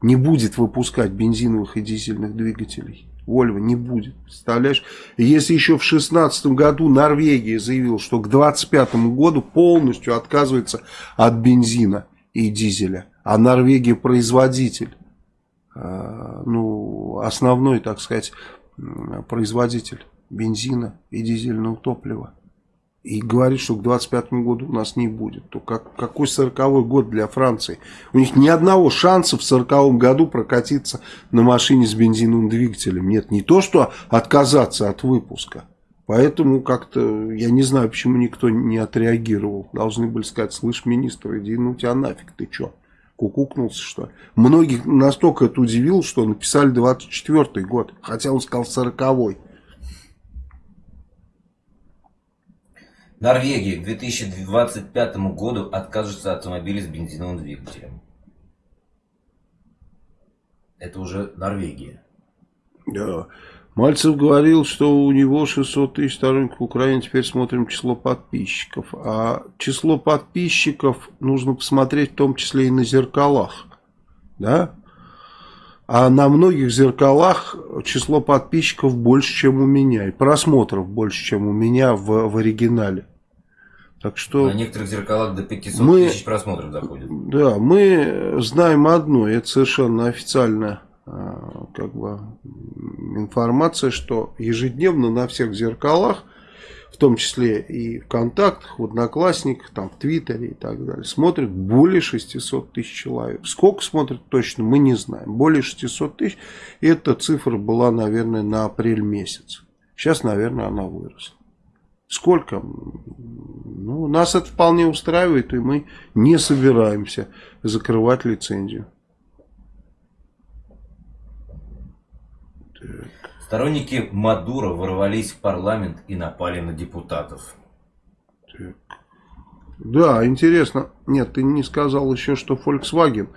не будет выпускать бензиновых и дизельных двигателей. Вольво не будет, представляешь? Если еще в 2016 году Норвегия заявила, что к 2025 году полностью отказывается от бензина и дизеля, а Норвегия производитель, э, ну, основной, так сказать, производитель бензина и дизельного топлива. И говорит, что к 25 году у нас не будет. То как, какой 40 год для Франции? У них ни одного шанса в 40 году прокатиться на машине с бензиновым двигателем. Нет, не то, что отказаться от выпуска. Поэтому как-то, я не знаю, почему никто не отреагировал. Должны были сказать, слышь, министр, иди ну тебя нафиг, ты что? Кукукнулся, что ли? Многих настолько это удивило, что написали 24 год, хотя он сказал 40 -й. Норвегия к 2025 году откажется от автомобилей с бензиновым двигателем. Это уже Норвегия. Да. Мальцев говорил, что у него 600 тысяч сторонников Украины. Теперь смотрим число подписчиков. А число подписчиков нужно посмотреть в том числе и на зеркалах. Да? А на многих зеркалах число подписчиков больше, чем у меня. И просмотров больше, чем у меня в, в оригинале. Так что... На некоторых зеркалах до 500 мы, тысяч просмотров доходит. Да, мы знаем одно, это совершенно официальная а, как бы, информация, что ежедневно на всех зеркалах, в том числе и в контактах, в Одноклассниках, там, в Твиттере и так далее, смотрят более 600 тысяч человек. Сколько смотрят точно, мы не знаем. Более 600 тысяч, эта цифра была, наверное, на апрель месяц. Сейчас, наверное, она выросла. Сколько? Ну, нас это вполне устраивает, и мы не собираемся закрывать лицензию. Сторонники Мадура ворвались в парламент и напали на депутатов. Да, интересно. Нет, ты не сказал еще, что Volkswagen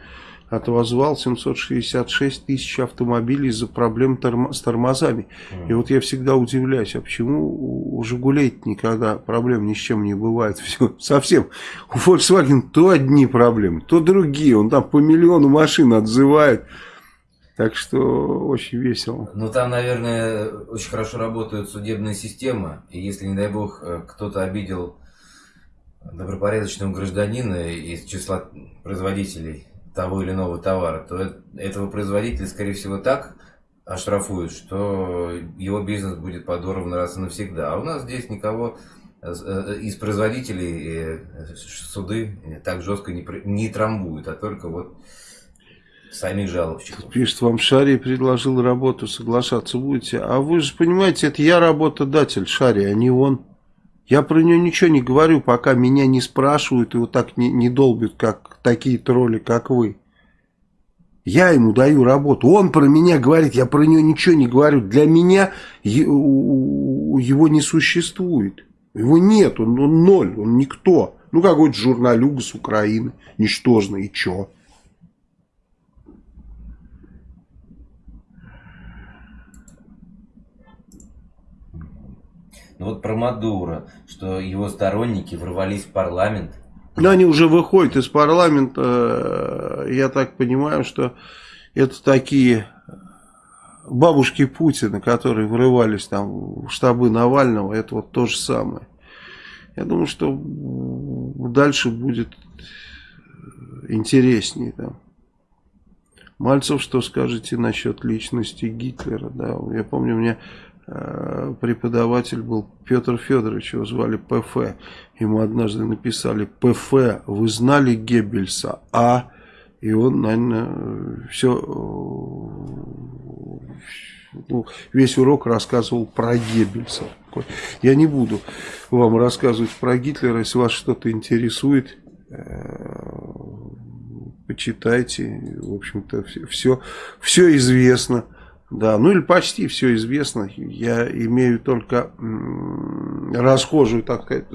отозвал 766 тысяч автомобилей из-за проблем торм с тормозами. Mm. И вот я всегда удивляюсь, а почему у Жигулей никогда проблем ни с чем не бывает? Все, совсем. У Volkswagen то одни проблемы, то другие. Он там по миллиону машин отзывает. Так что очень весело. Ну там, наверное, очень хорошо работают судебные системы. И если, не дай бог, э, кто-то обидел добропорядочного гражданина из числа производителей того или иного товара, то этого производителя, скорее всего, так оштрафуют, что его бизнес будет подорван раз и навсегда. А у нас здесь никого э, из производителей э, суды так жестко не, не трамбуют, а только вот самих жалобщиков. Пишет, вам Шари предложил работу, соглашаться будете. А вы же понимаете, это я работодатель Шари, а не он. Я про нее ничего не говорю, пока меня не спрашивают и вот так не, не долбят, как такие тролли, как вы. Я ему даю работу. Он про меня говорит, я про нее ничего не говорю. Для меня его не существует. Его нет, он, он ноль, он никто. Ну, какой-то журналюга с Украины, ничтожный, и чё? Ну вот про Мадуро, что его сторонники ворвались в парламент. Но они уже выходят из парламента, я так понимаю, что это такие бабушки Путина, которые врывались там в штабы Навального, это вот то же самое. Я думаю, что дальше будет интереснее. Да. Мальцев, что скажете насчет личности Гитлера? Да? Я помню, у меня преподаватель был Петр Федорович, его звали ПФ. Ему однажды написали, ПФ, вы знали Геббельса? А, и он, наверное, все, э, ну, весь урок рассказывал про Геббельса. Я не буду вам рассказывать про Гитлера, если вас что-то интересует, э, почитайте, в общем-то, все, все известно. Да, ну или почти все известно. Я имею только расхожую, так сказать,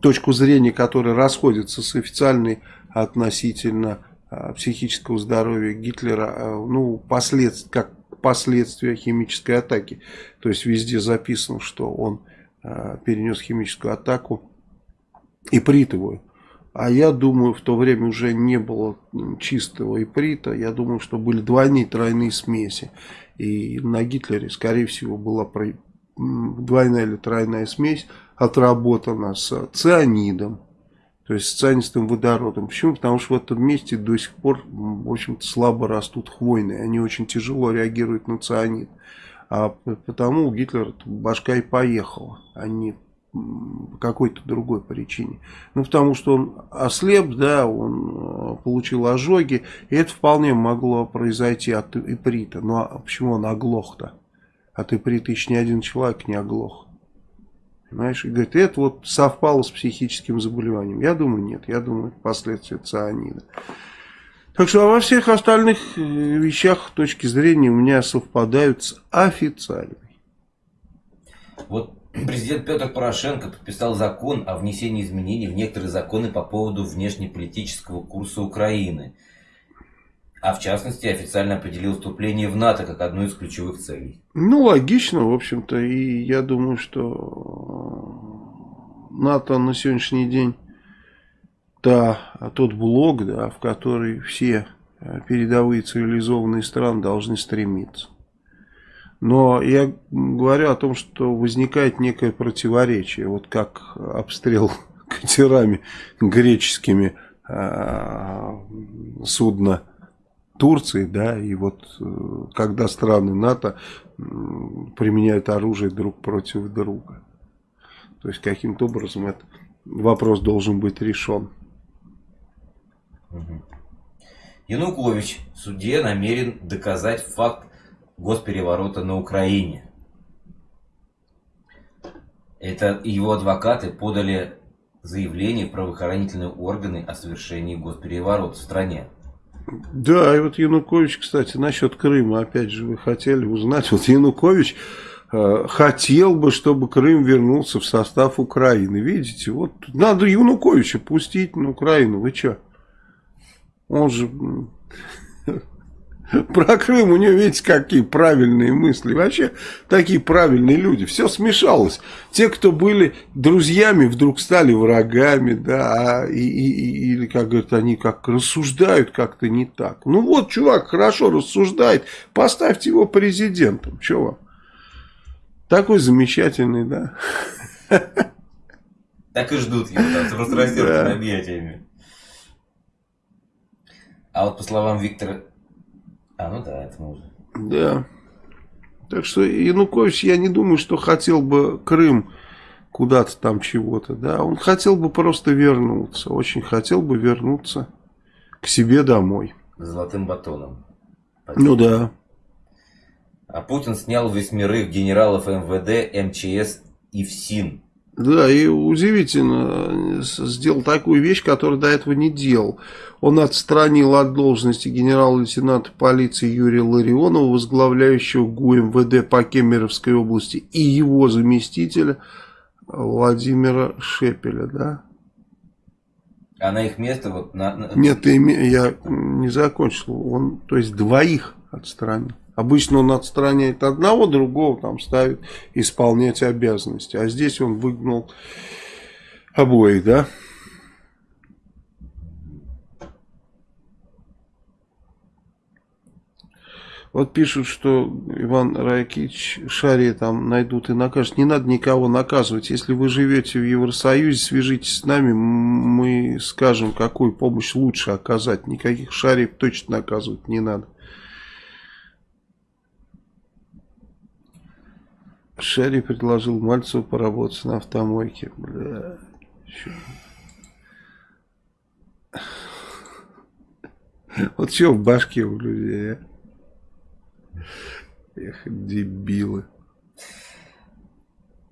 точку зрения, которая расходится с официальной относительно а, психического здоровья Гитлера, а, ну, послед... как последствия химической атаки. То есть везде записано, что он а, перенес химическую атаку ипритовую. А я думаю, в то время уже не было чистого иприта. Я думаю, что были двойные тройные смеси. И на Гитлере, скорее всего, была двойная или тройная смесь отработана с цианидом. То есть с цианистым водородом. Почему? Потому что в этом месте до сих пор, в общем-то, слабо растут хвойные. Они очень тяжело реагируют на цианид. А потому у Гитлера башка и поехала. Они какой-то другой причине. Ну, потому что он ослеп, да, он э, получил ожоги, и это вполне могло произойти от иприта. Ну, а почему он оглох-то? От иприта еще ни один человек не оглох. Понимаешь? И говорит, это вот совпало с психическим заболеванием. Я думаю, нет. Я думаю, это последствия цианида. Так что а во всех остальных э, вещах точки зрения у меня совпадают с официальной. Вот Президент Петр Порошенко подписал закон о внесении изменений в некоторые законы по поводу внешнеполитического курса Украины. А в частности, официально определил вступление в НАТО как одну из ключевых целей. Ну, логично, в общем-то. И я думаю, что НАТО на сегодняшний день та, тот блок, да, в который все передовые цивилизованные страны должны стремиться. Но я говорю о том, что возникает некое противоречие. Вот как обстрел катерами греческими э, судна Турции, да, и вот э, когда страны НАТО применяют оружие друг против друга. То есть каким-то образом этот вопрос должен быть решен. Янукович в суде намерен доказать факт госпереворота на Украине. Это его адвокаты подали заявление в правоохранительные органы о совершении госпереворота в стране. Да, и вот Янукович, кстати, насчет Крыма, опять же, вы хотели узнать. Вот Янукович э, хотел бы, чтобы Крым вернулся в состав Украины. Видите, вот надо Януковича пустить на Украину. Вы что? Он же Про Крым у него, видите, какие правильные мысли. Вообще, такие правильные люди. Все смешалось. Те, кто были друзьями, вдруг стали врагами, да, а, и, и, или, как говорят, они как рассуждают как-то не так. Ну вот, чувак хорошо рассуждает, поставьте его президентом. Че вам? Такой замечательный, да. Так и ждут его там с распростертыми объятиями. А вот по словам Виктора а, ну да, это можно. Да. Так что Янукович, я не думаю, что хотел бы Крым куда-то там чего-то, да. Он хотел бы просто вернуться, очень хотел бы вернуться к себе домой. Золотым батоном. Ну да. А Путин снял восьмерых генералов МВД, МЧС и ФСИН Да, и удивительно, сделал такую вещь, которую до этого не делал. Он отстранил от должности генерал-лейтенанта полиции Юрия Ларионова, возглавляющего ГУМВД по Кемеровской области, и его заместителя Владимира Шепеля, да? А на их место вот... На, на... Нет, я не закончил. Он, то есть, двоих отстранил. Обычно он отстраняет одного, другого там ставит исполнять обязанности. А здесь он выгнал обоих, да? Вот пишут, что Иван Райкич Шаре там найдут и накажут. Не надо никого наказывать. Если вы живете в Евросоюзе, свяжитесь с нами, мы скажем, какую помощь лучше оказать. Никаких шариев точно наказывать не надо. Шерри предложил Мальцеву поработать на автомойке. Бля, Вот что в башке у людей, а? Эх, дебилы.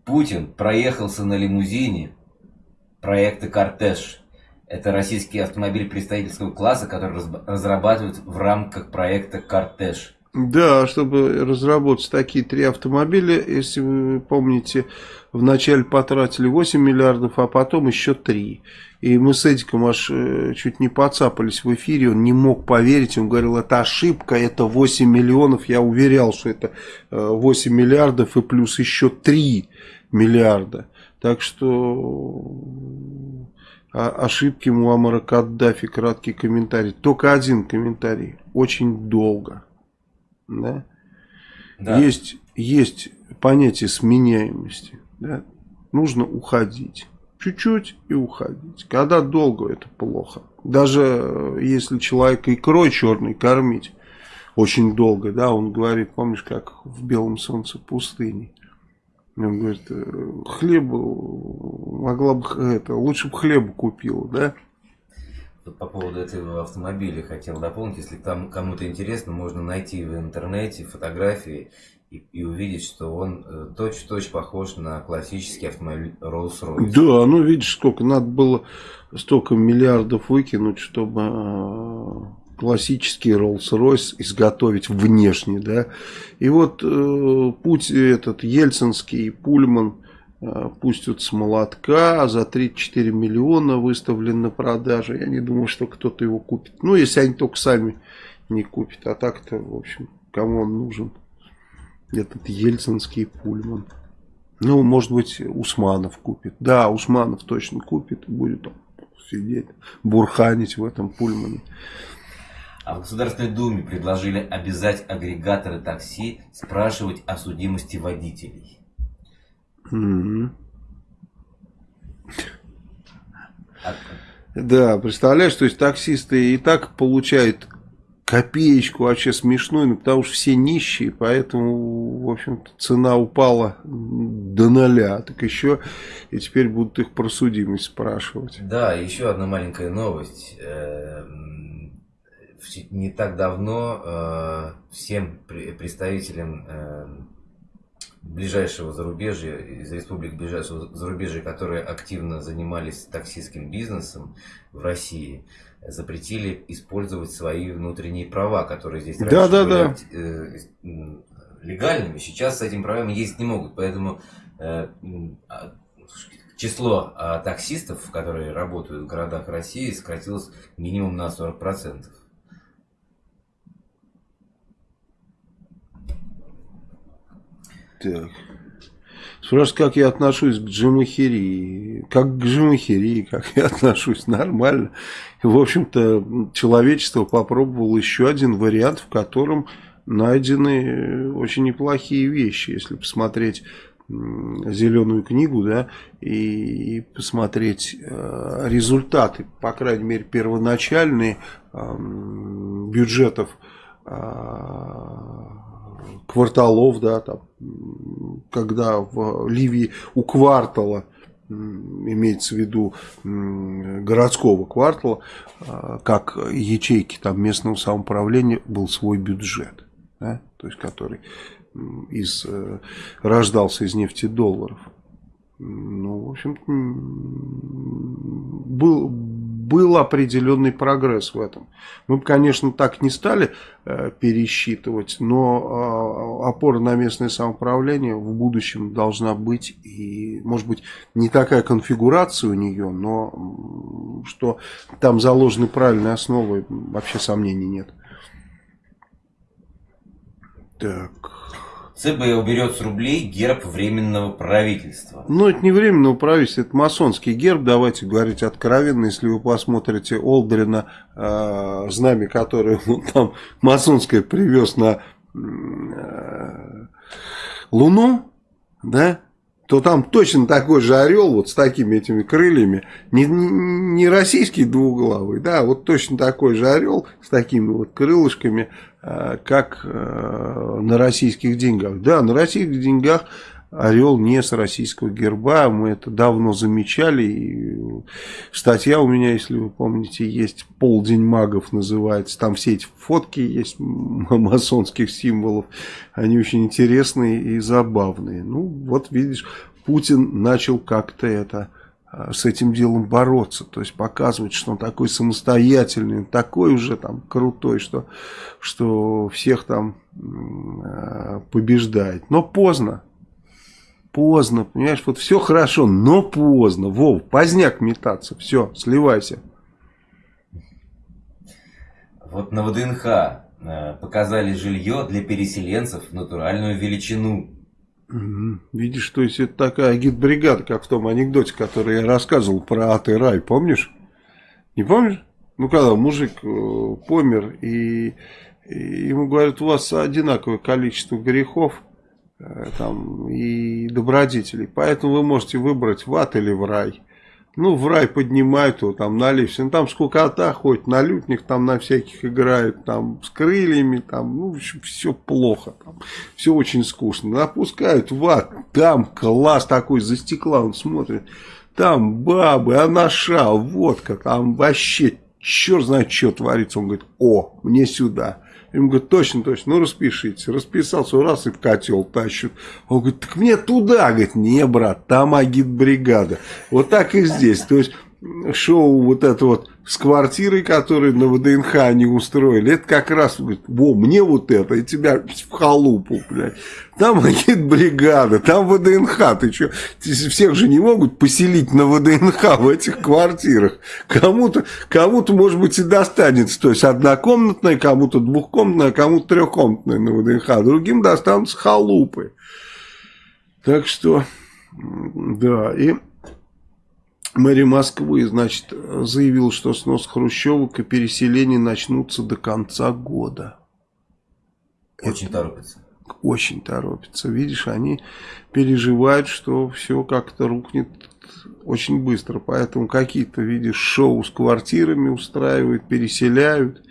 Путин проехался на лимузине проекта «Кортеж». Это российский автомобиль представительского класса, который разрабатывают в рамках проекта «Кортеж». Да, чтобы разработать такие три автомобиля, если вы помните, вначале потратили 8 миллиардов, а потом еще 3. И мы с Эдиком аж э, чуть не подцапались в эфире, он не мог поверить, он говорил, это ошибка, это 8 миллионов, я уверял, что это 8 э, миллиардов и плюс еще 3 миллиарда. Так что а, ошибки Муаммара Каддафи, краткий комментарий, только один комментарий, очень долго. Да? Да. Есть, есть понятие сменяемости. Да? Нужно уходить. Чуть-чуть и уходить. Когда долго, это плохо. Даже э, если человека икрой черной кормить очень долго, да, он говорит, помнишь, как в белом солнце пустыни. Он говорит, «Э, хлеба могла бы, это, лучше бы хлеба купила, да? По поводу этого автомобиля хотел дополнить. Если там кому-то интересно, можно найти в интернете фотографии и, и увидеть, что он э, точь-в-точь -точь похож на классический автомобиль Rolls-Royce. Да, ну видишь, сколько надо было столько миллиардов выкинуть, чтобы э, классический Rolls-Royce изготовить внешне, да. И вот э, путь этот ельцинский Пульман пустят с молотка, за 34 миллиона выставлен на продажу. Я не думаю, что кто-то его купит. Ну, если они только сами не купят. А так-то, в общем, кому он нужен? Этот ельцинский пульман. Ну, может быть, Усманов купит. Да, Усманов точно купит. Будет он сидеть, бурханить в этом пульмане. А в Государственной Думе предложили обязать агрегаторы такси спрашивать о судимости водителей. Да, представляешь, то есть таксисты и так получают копеечку вообще смешную, ну, потому что все нищие, поэтому, в общем-то, цена упала до ноля. Так еще и теперь будут их про судимость спрашивать. Да, еще одна маленькая новость. Эм, не так давно э, всем представителям эм, ближайшего зарубежья, из республик ближайшего зарубежья, которые активно занимались таксистским бизнесом в России, запретили использовать свои внутренние права, которые здесь да, раньше да, были да. Э, легальными. Сейчас с этим правами ездить не могут. Поэтому э, а, число а, таксистов, которые работают в городах России, сократилось минимум на 40%. Так. Спрашивают, как я отношусь к джимахерии. Как к джимахерии, как я отношусь, нормально. В общем-то, человечество попробовало еще один вариант, в котором найдены очень неплохие вещи. Если посмотреть зеленую книгу, да, и посмотреть э, результаты, по крайней мере, первоначальные э, бюджетов э, кварталов, да, там, когда в Ливии у квартала, имеется в виду городского квартала, а, как ячейки там местного самоуправления, был свой бюджет, да, то есть который из, э, рождался из нефтедолларов. Ну, в общем был, был определенный прогресс в этом. Мы бы, конечно, так не стали э, пересчитывать, но э, опора на местное самоуправление в будущем должна быть. И, может быть, не такая конфигурация у нее, но что там заложены правильные основы, вообще сомнений нет. Так... ЦБ уберет с рублей герб временного правительства. Ну, это не временного правительства, это масонский герб, давайте говорить откровенно. Если вы посмотрите Олдрина, э, знамя, которое он там масонское привез на э, Луну, да, то там точно такой же орел, вот с такими этими крыльями, не, не российский двуглавый, да, вот точно такой же орел с такими вот крылышками, как э, на российских деньгах. Да, на российских деньгах орел не с российского герба, мы это давно замечали. И статья у меня, если вы помните, есть «Полдень магов» называется. Там все эти фотки есть масонских символов. Они очень интересные и забавные. Ну, вот видишь, Путин начал как-то это а, с этим делом бороться, то есть показывать, что он такой самостоятельный, такой уже там крутой, что, что всех там а, побеждает. Но поздно, Поздно, понимаешь, вот все хорошо, но поздно. Вов, поздняк метаться, все, сливайся. Вот на ВДНХ э, показали жилье для переселенцев в натуральную величину. Видишь, то есть это такая гидбригада, как в том анекдоте, который я рассказывал про ад и рай, помнишь? Не помнишь? Ну, когда мужик э, помер, и, и ему говорят, у вас одинаковое количество грехов, Э, там, и добродетелей. Поэтому вы можете выбрать в ад или в рай. Ну, в рай поднимают его, там, на лифте. Ну, там скукота ходит, на лютнях там на всяких играют, там, с крыльями, там, ну, в общем, все плохо, там, все очень скучно. Опускают в ад, там класс такой, за стекла он смотрит, там бабы, анаша, водка, там вообще черт знает, что творится. Он говорит, о, мне сюда. Ему говорят, точно, точно, ну распишите. Расписался, раз и в котел тащут. Он говорит, так мне туда. Говорит, не, брат, там агитбригада. Вот так и здесь. То есть шоу вот это вот с квартирой, которую на ВДНХ они устроили, это как раз, говорит, во, мне вот это, и тебя в халупу, блядь. Там агит бригада, там ВДНХ, ты что, всех же не могут поселить на ВДНХ в этих квартирах. Кому-то, кому-то, может быть, и достанется, то есть однокомнатная, кому-то двухкомнатная, кому-то трехкомнатная на ВДНХ, другим достанутся халупы. Так что, да, и... Мэрия Москвы, значит, заявил, что снос хрущевок и переселение начнутся до конца года. Очень Это торопится. Очень торопится. Видишь, они переживают, что все как-то рухнет очень быстро. Поэтому какие-то, видишь, шоу с квартирами устраивают, переселяют.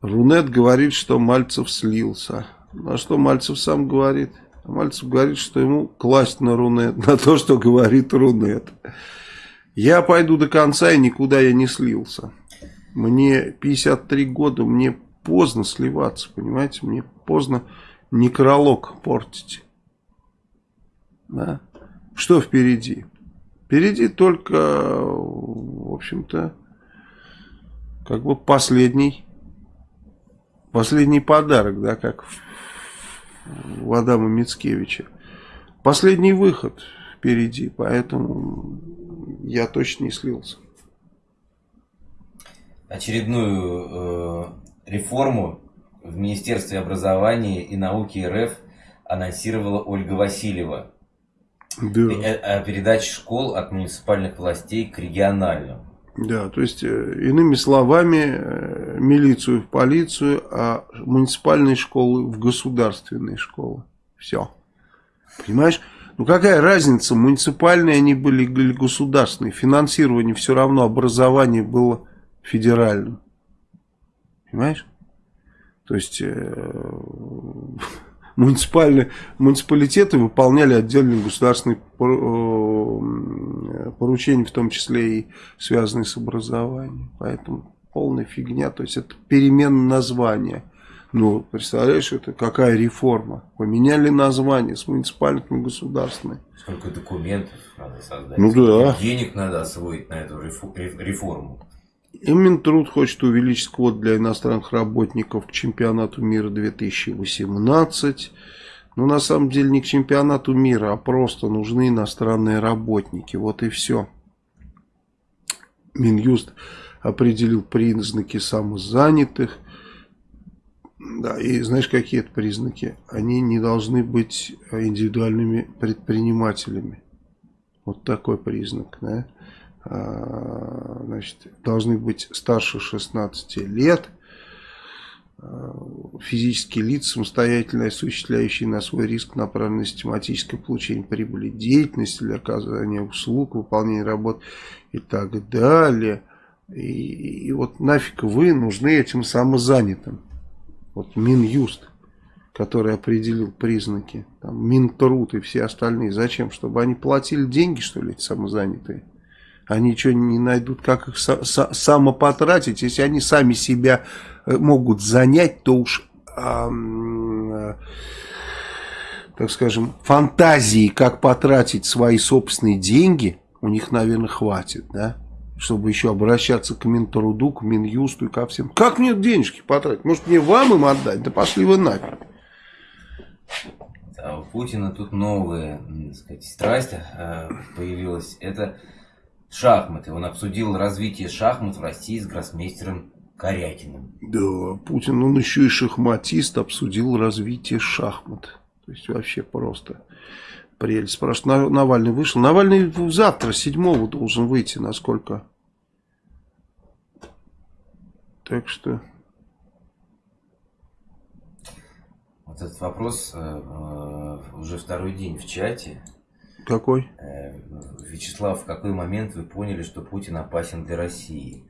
Рунет говорит, что Мальцев слился. А что Мальцев сам говорит? Мальцев говорит, что ему класть на Рунет, на то, что говорит Рунет. Я пойду до конца, и никуда я не слился. Мне 53 года, мне поздно сливаться, понимаете? Мне поздно некролог портить. Да? Что впереди? Впереди только, в общем-то, как бы последний, последний подарок, да, как в у Адама Мицкевича. Последний выход впереди, поэтому я точно не слился. Очередную э, реформу в Министерстве образования и науки РФ анонсировала Ольга Васильева. Да. О передаче школ от муниципальных властей к региональным. Да, то есть, э, иными словами, э, милицию в полицию, а муниципальные школы в государственные школы. Все. Понимаешь? Ну какая разница, муниципальные они были или государственные. Финансирование все равно, образование было федеральным. Понимаешь? То есть... Э муниципальные, муниципалитеты выполняли отдельные государственные э, поручения, в том числе и связанные с образованием. Поэтому полная фигня, то есть это перемена названия. Ну, представляешь, это какая реформа? Поменяли название с муниципальных на государственное. Сколько документов надо создать. Ну да. Денег надо освоить на эту реформу. И Минтруд хочет увеличить квот для иностранных работников к чемпионату мира 2018. Но на самом деле не к чемпионату мира, а просто нужны иностранные работники. Вот и все. Минюст определил признаки самозанятых. Да, и знаешь, какие это признаки? Они не должны быть индивидуальными предпринимателями. Вот такой признак, да. А, значит, должны быть старше 16 лет, физические лица, самостоятельно осуществляющие на свой риск направленное систематическое получение прибыли деятельности для оказания услуг, выполнения работ и так далее. И, и вот нафиг вы нужны этим самозанятым. Вот Минюст, который определил признаки, там, Минтруд и все остальные. Зачем? Чтобы они платили деньги, что ли, эти самозанятые? Они что, не найдут, как их самопотратить? Если они сами себя э, могут занять, то уж, э, так скажем, фантазии, как потратить свои собственные деньги, у них, наверное, хватит, да? Чтобы еще обращаться к Минтруду, к Минюсту и ко всем. Как мне денежки потратить? Может, мне вам им отдать? Да пошли вы нафиг. А у Путина тут новая, так сказать, страсть э, появилась. Это шахматы. Он обсудил развитие шахмат в России с гроссмейстером Корякиным. Да, Путин, он еще и шахматист, обсудил развитие шахмат. То есть вообще просто прелесть. Спрашивают, Навальный вышел. Навальный завтра, седьмого должен выйти, насколько. Так что... Вот этот вопрос э, э, уже второй день в чате. Какой? Э, Вячеслав, в какой момент вы поняли, что Путин опасен для России?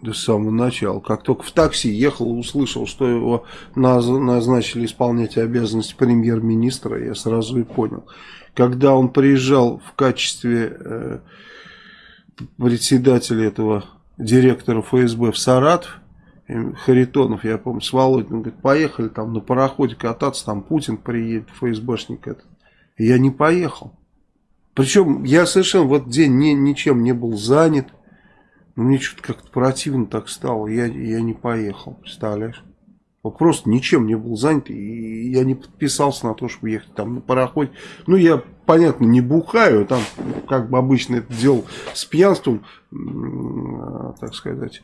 Да с самого начала. Как только в такси ехал, услышал, что его назначили исполнять обязанности премьер-министра, я сразу и понял. Когда он приезжал в качестве э, председателя этого директора ФСБ в Саратов, Харитонов, я помню, с Володиным, говорит, поехали там на пароходе кататься, там Путин приедет, ФСБшник этот. Я не поехал. Причем я совершенно в этот день ни, ничем не был занят. Но мне что-то как-то противно так стало. Я, я не поехал, представляешь? Вот просто ничем не был занят. И я не подписался на то, чтобы ехать там на пароходе. Ну, я, понятно, не бухаю. Там, как бы обычно это делал с пьянством, так сказать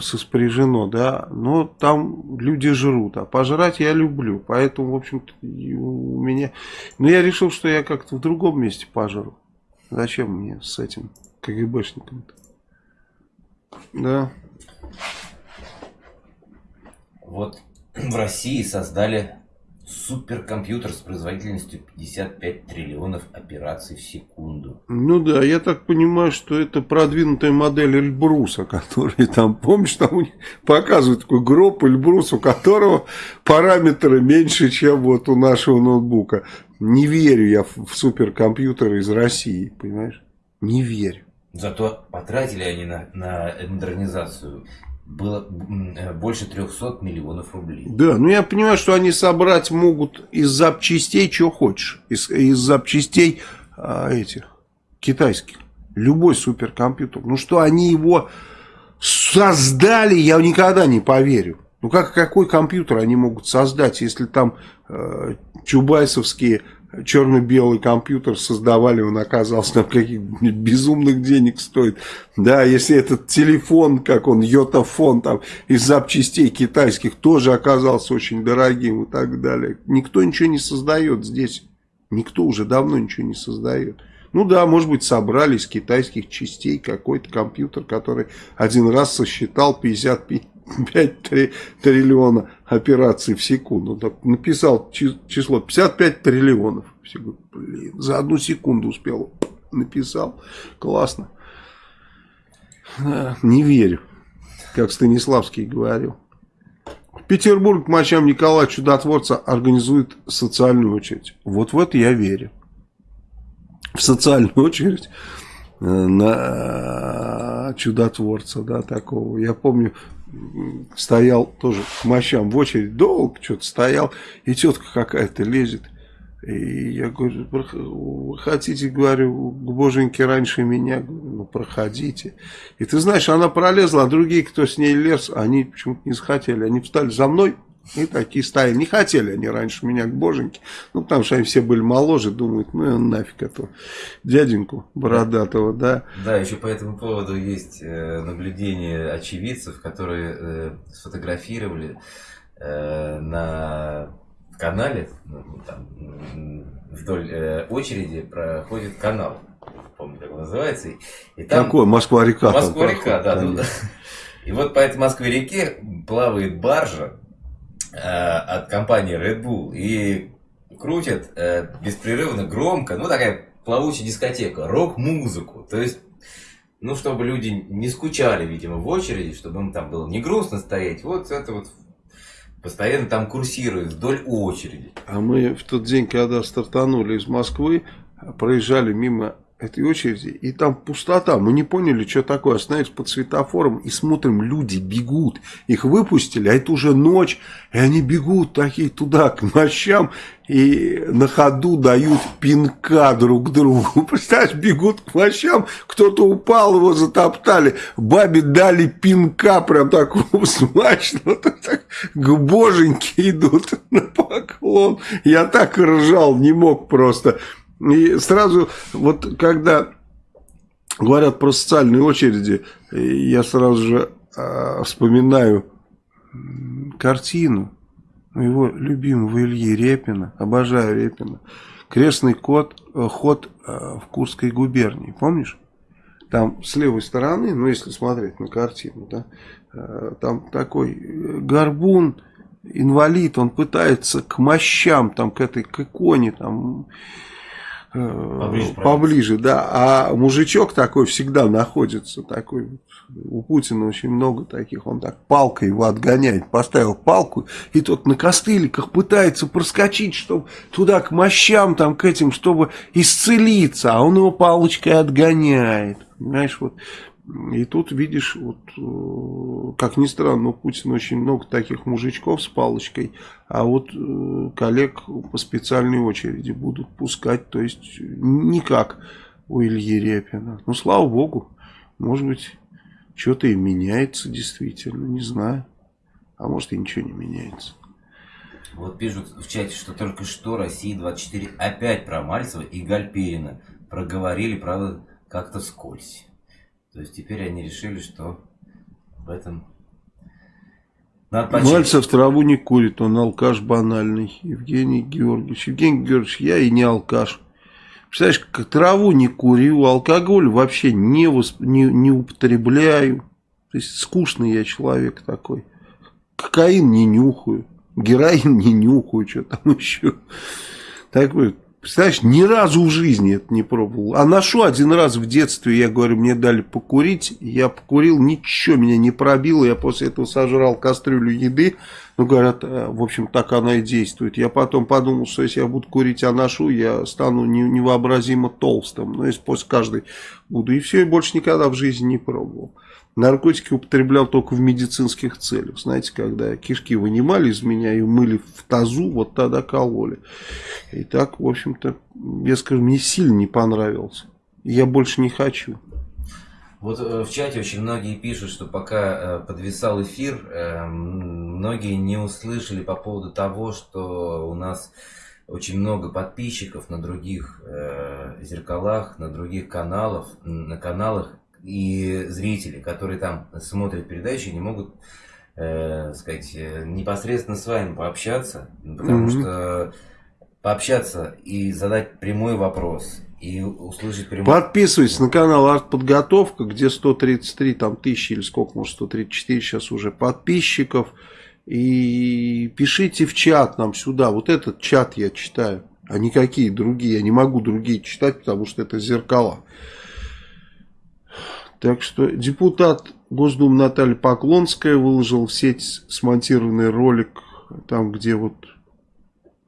соспряжено, да, но там люди жрут, а пожрать я люблю, поэтому, в общем-то, у меня... Но я решил, что я как-то в другом месте пожру. Зачем мне с этим КГБшником-то? Да. Вот в России создали суперкомпьютер с производительностью 55 триллионов операций в секунду. Ну да, я так понимаю, что это продвинутая модель Эльбруса, который там, помнишь, там у них показывают такой гроб Эльбрус, у которого параметры меньше, чем вот у нашего ноутбука. Не верю я в суперкомпьютеры из России, понимаешь? Не верю. Зато потратили они на, на модернизацию было э, больше 300 миллионов рублей. Да, ну я понимаю, что они собрать могут из запчастей, что хочешь. Из, из запчастей а, этих китайских. Любой суперкомпьютер. Ну что они его создали, я никогда не поверю. Ну как, какой компьютер они могут создать, если там э, чубайсовские черно-белый компьютер создавали, он оказался там каких безумных денег стоит. Да, если этот телефон, как он, йотафон, там, из запчастей китайских, тоже оказался очень дорогим и так далее. Никто ничего не создает здесь. Никто уже давно ничего не создает. Ну да, может быть, собрали из китайских частей какой-то компьютер, который один раз сосчитал 55 5 триллиона операций в секунду. Так, написал число 55 триллионов. Блин, за одну секунду успел. Написал. Классно. Не верю, как Станиславский говорил. Петербург мочам Николая Чудотворца организует социальную очередь. Вот в это я верю. В социальную очередь э, на чудотворца, да, такого. Я помню, стоял тоже к мощам в очередь, долго что-то стоял, и тетка какая-то лезет. И я говорю, вы хотите, говорю, к боженьке раньше меня? Ну, проходите. И ты знаешь, она пролезла, а другие, кто с ней лез, они почему-то не захотели. Они встали за мной, и такие стояли. Не хотели они раньше меня к боженьке. Ну, потому что они все были моложе, думают, ну, нафиг этого дяденьку бородатого, да. Да, еще по этому поводу есть э, наблюдение очевидцев, которые э, сфотографировали э, на канале, ну, там, вдоль очереди проходит канал. Помню, как он называется. И там... Какой? Москва-река. Москва-река, да. Тут, и вот по этой Москве-реке плавает баржа от компании Red Bull и крутят э, беспрерывно, громко, ну такая плавучая дискотека, рок-музыку. То есть ну, чтобы люди не скучали, видимо, в очереди, чтобы им там было не грустно стоять. Вот это вот постоянно там курсирует вдоль очереди. А мы в тот день, когда стартанули из Москвы, проезжали мимо этой очереди, и там пустота. Мы не поняли, что такое. Остановились под светофором и смотрим, люди бегут. Их выпустили, а это уже ночь, и они бегут такие туда, к мощам, и на ходу дают пинка друг другу. Представляешь, бегут к мощам, кто-то упал, его затоптали. Бабе дали пинка, прям такого смачного. Так, к боженьке идут на поклон. Я так ржал, не мог просто. И сразу, вот когда говорят про социальные очереди, я сразу же э, вспоминаю картину моего любимого Ильи Репина, обожаю Репина, крестный кот, э, ход э, в Курской губернии, помнишь? Там с левой стороны, ну если смотреть на картину, да, э, там такой горбун, инвалид, он пытается к мощам, там к этой к иконе, там Поближе, поближе, да. А мужичок такой всегда находится, такой у Путина очень много таких, он так палкой его отгоняет, поставил палку, и тот на костыликах пытается проскочить, чтобы туда к мощам, там к этим, чтобы исцелиться, а он его палочкой отгоняет. Понимаешь, вот и тут видишь, вот, э, как ни странно, у Путина очень много таких мужичков с палочкой, а вот э, коллег по специальной очереди будут пускать, то есть никак у Ильи Репина. Ну, слава богу, может быть, что-то и меняется действительно, не знаю. А может и ничего не меняется. Вот пишут в чате, что только что Россия-24 опять про Мальцева и Гальперина проговорили, правда, как-то скользь. То есть теперь они решили, что в этом надо Мальцев траву не курит, он алкаш банальный. Евгений Георгиевич. Евгений Георгиевич, я и не алкаш. Представляешь, как траву не курю, алкоголь вообще не, восп... не, не употребляю. То есть скучный я человек такой. Кокаин не нюхаю, героин не нюхаю, что там еще. Такой Представляешь, ни разу в жизни это не пробовал. А ношу один раз в детстве, я говорю, мне дали покурить. Я покурил, ничего меня не пробило. Я после этого сожрал кастрюлю еды. Ну, говорят, э, в общем, так она и действует. Я потом подумал, что если я буду курить, а ношу, я стану невообразимо толстым. Ну, если после каждой буду. И все, и больше никогда в жизни не пробовал. Наркотики употреблял только в медицинских целях. Знаете, когда кишки вынимали из меня и мыли в тазу, вот тогда кололи. И так, в общем-то, я скажу, мне сильно не понравился. Я больше не хочу. Вот э, в чате очень многие пишут, что пока э, подвисал эфир, э, многие не услышали по поводу того, что у нас очень много подписчиков на других зеркалах, на других каналах, на каналах и зрители, которые там смотрят передачи, не могут, э, сказать, э, непосредственно с вами пообщаться, потому mm-hmm. что пообщаться и задать прямой вопрос и услышать прямой... Подписывайтесь на канал Артподготовка, где 133 там тысячи или сколько, может 134 сейчас уже подписчиков. И пишите в чат нам сюда. Вот этот чат я читаю, а никакие другие. Я не могу другие читать, потому что это зеркала. Так что депутат Госдумы Наталья Поклонская выложил в сеть смонтированный ролик, там где вот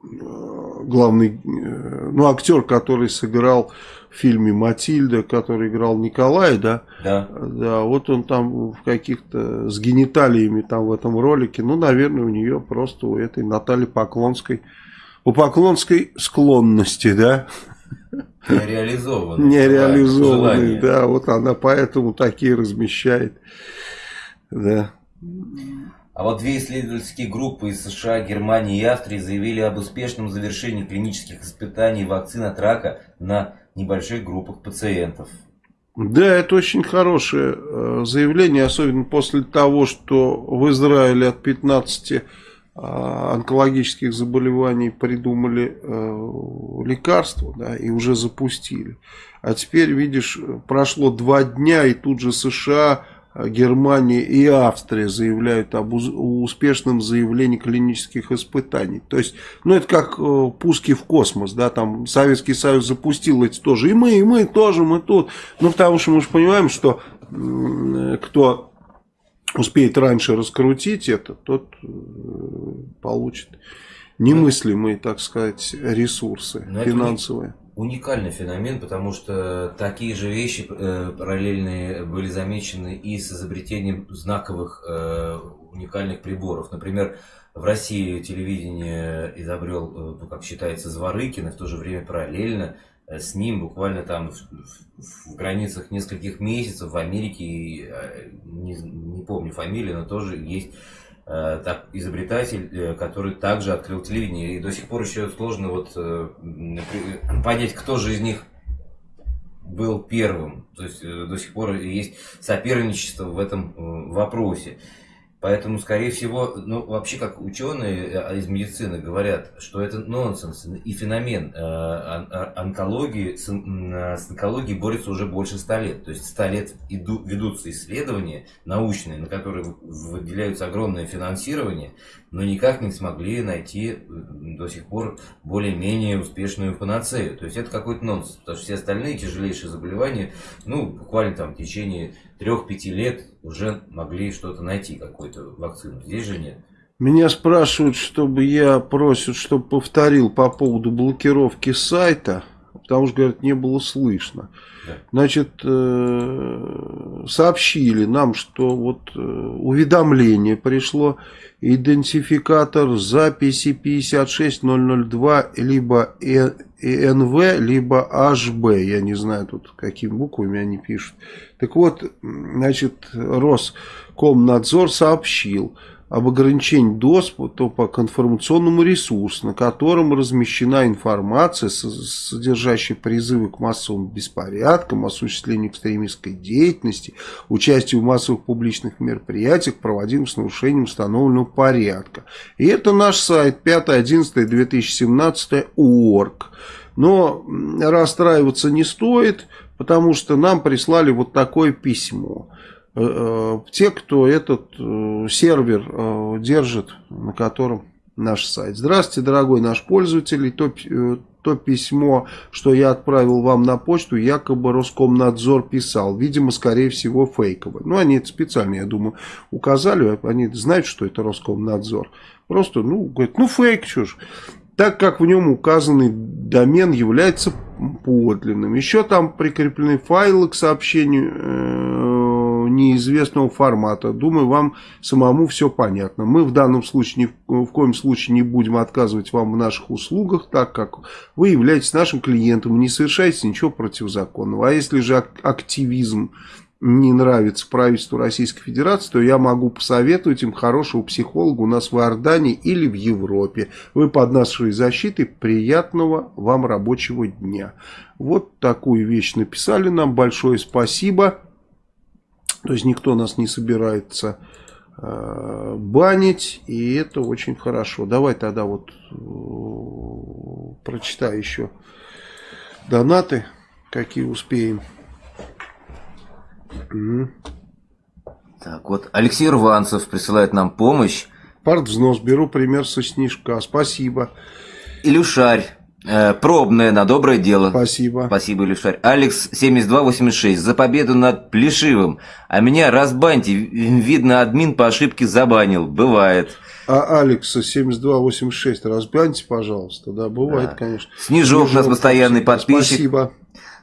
э, главный э, ну, актер, который сыграл в фильме «Матильда», который играл Николай, да? Да. Да, вот он там в каких-то, с гениталиями там в этом ролике, ну, наверное, у нее просто у этой Натальи Поклонской, у Поклонской склонности, да? Нереализованные. Нереализованные, да, вот она поэтому такие размещает, да. А вот две исследовательские группы из США, Германии и Австрии заявили об успешном завершении клинических испытаний вакцин от рака на небольших группах пациентов. Да, это очень хорошее э, заявление, особенно после того, что в Израиле от 15 э, онкологических заболеваний придумали э, лекарства да, и уже запустили. А теперь, видишь, прошло два дня, и тут же США Германия и Австрия заявляют об успешном заявлении клинических испытаний. То есть, ну это как э, пуски в космос, да, там Советский Союз запустил эти тоже, и мы, и мы тоже, мы тут. Ну потому что мы же понимаем, что кто успеет раньше раскрутить это, тот э, получит немыслимые, так сказать, ресурсы Но финансовые уникальный феномен, потому что такие же вещи э, параллельные были замечены и с изобретением знаковых э, уникальных приборов. Например, в России телевидение изобрел, ну, как считается, Зворыкин, и в то же время параллельно с ним буквально там в, в, в границах нескольких месяцев в Америке, э, не, не помню фамилию, но тоже есть Э, так, изобретатель, э, который также открыл телевидение. И до сих пор еще сложно вот э, понять, кто же из них был первым. То есть до сих пор есть соперничество в этом вопросе. Поэтому, скорее всего, ну, вообще, как ученые э, из медицины говорят, что это нонсенс и феномен. Э, онкологии, с, онкологией борется уже больше ста лет. То есть ста лет иду, ведутся исследования научные, на которые выделяются огромное финансирование, но никак не смогли найти до сих пор более-менее успешную панацею. То есть это какой-то нонсенс, потому что все остальные тяжелейшие заболевания, ну, буквально там в течение трех-пяти лет уже могли что-то найти, какую-то вакцину. Здесь же нет. Меня спрашивают, чтобы я просят, чтобы повторил по поводу блокировки сайта, потому что, говорят, не было слышно. Да. Значит, э, сообщили нам, что вот э, уведомление пришло, идентификатор записи 56002, либо НВ, либо HB, я не знаю тут какими буквами они пишут. Так вот, значит, Роскомнадзор сообщил об ограничении доступа к информационному ресурсу, на котором размещена информация, содержащая призывы к массовым беспорядкам, осуществлению экстремистской деятельности, участию в массовых публичных мероприятиях, проводимых с нарушением установленного порядка. И это наш сайт 5.11.2017 org. Но расстраиваться не стоит, потому что нам прислали вот такое письмо. Э, э, те, кто этот э, сервер держит, на котором наш сайт. Здравствуйте, дорогой наш пользователь. То, то письмо, что я отправил вам на почту, якобы Роскомнадзор писал. Видимо, скорее всего, фейковое. Ну, они это специально, я думаю, указали. Они знают, что это Роскомнадзор. Просто, ну, говорят, ну, фейк, ж так как в нем указанный домен является подлинным. Еще там прикреплены файлы к сообщению неизвестного формата. Думаю, вам самому все понятно. Мы в данном случае ни в, коем случае не будем отказывать вам в наших услугах, так как вы являетесь нашим клиентом и не совершаете ничего противозаконного. А если же активизм не нравится правительству Российской Федерации, то я могу посоветовать им хорошего психолога у нас в Иордании или в Европе. Вы под нашей защитой. Приятного вам рабочего дня. Вот такую вещь написали нам. Большое спасибо. То есть никто нас не собирается э, банить. И это очень хорошо. Давай тогда вот э, прочитаю еще донаты, какие успеем. Так, вот Алексей Рванцев присылает нам помощь. Партвзнос, беру пример со снежка, спасибо. Илюшарь, пробное на доброе дело. Спасибо. Спасибо, Илюшарь. Алекс 7286, за победу над Плешивым. А меня разбаньте, видно, админ по ошибке забанил, бывает. А Алекса 7286 разбаньте, пожалуйста. Да, бывает, да. конечно. Снежок, Снежок у нас постоянный подписчик. Спасибо.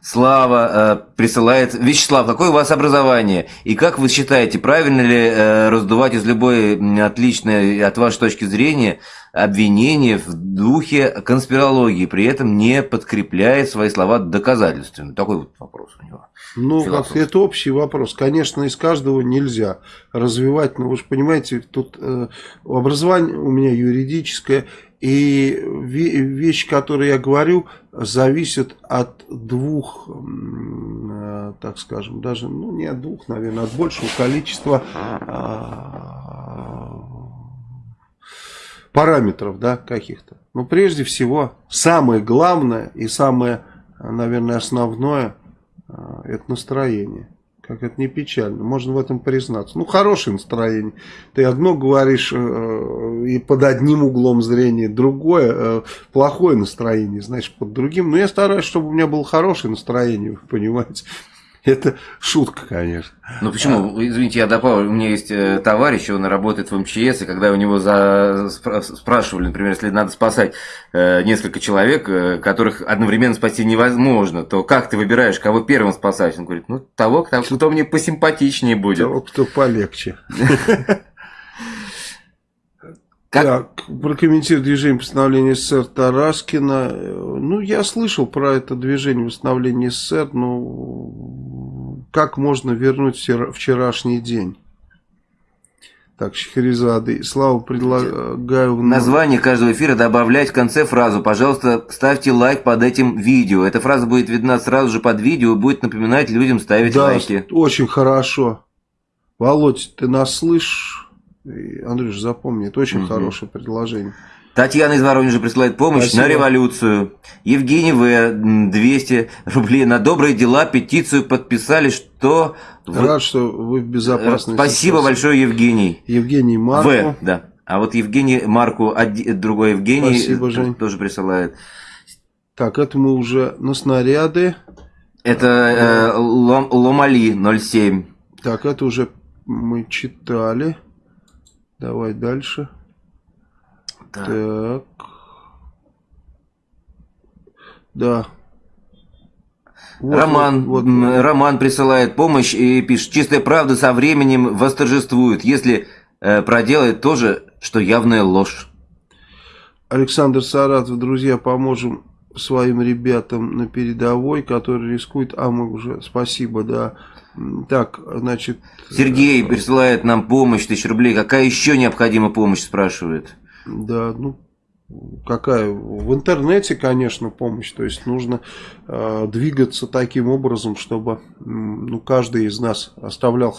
Слава э, присылает. Вячеслав, какое у вас образование? И как вы считаете, правильно ли э, раздувать из любой отличной от вашей точки зрения обвинение в духе конспирологии, при этом не подкрепляет свои слова доказательствами? Такой вот вопрос у него. Ну, как, это общий вопрос. Конечно, из каждого нельзя развивать, но вы же понимаете, тут э, образование у меня юридическое, и вещи, которые я говорю, зависят от двух, э, так скажем, даже, ну не от двух, наверное, от большего количества а, параметров, да, каких-то. Но прежде всего, самое главное и самое, наверное, основное, а, это настроение. Как это не печально. Можно в этом признаться. Ну, хорошее настроение. Ты одно говоришь э, и под одним углом зрения, другое, э, плохое настроение, значит, под другим. Но я стараюсь, чтобы у меня было хорошее настроение, вы понимаете. Это шутка, конечно. Ну почему? А... Извините, я добавлю. У меня есть э, товарищ, он работает в МЧС, и когда у него за... спрашивали, например, если надо спасать э, несколько человек, э, которых одновременно спасти невозможно, то как ты выбираешь, кого первым спасать? Он говорит, ну того, кто, кто мне посимпатичнее будет. Того, кто полегче. Как? Так, прокомментирую движение восстановления СССР Тараскина. Ну, я слышал про это движение восстановления СССР, но как можно вернуть вчерашний день? Так, Шахерезады. Слава, предлагаю... В название каждого эфира добавлять в конце фразу. Пожалуйста, ставьте лайк под этим видео. Эта фраза будет видна сразу же под видео и будет напоминать людям ставить да, лайки. очень хорошо. Володь, ты нас слышишь? Андрюш, запомни, это очень угу. хорошее предложение. Татьяна из Воронежа присылает помощь Спасибо. на революцию. Евгений В. 200 рублей на добрые дела петицию подписали, что... Рад, что вы в безопасности. Спасибо сейчас. большое, Евгений. Евгений Марку. В, да. А вот Евгений Марку, другой Евгений, Спасибо, Жень. тоже присылает. Так, это мы уже на снаряды. Это э, Лом, Ломали 07. Так, это уже мы читали. Давай дальше. Так. так. Да. Вот, Роман, вот, вот. Роман присылает помощь и пишет, чистая правда со временем восторжествует, если э, проделает то же, что явная ложь. Александр Саратов, друзья, поможем своим ребятам на передовой, которые рискуют, а мы уже, спасибо, да, так, значит... Сергей присылает нам помощь, тысяч рублей. Какая еще необходима помощь, спрашивает? Да, ну, какая? В интернете, конечно, помощь. То есть, нужно э, двигаться таким образом, чтобы ну, каждый из нас оставлял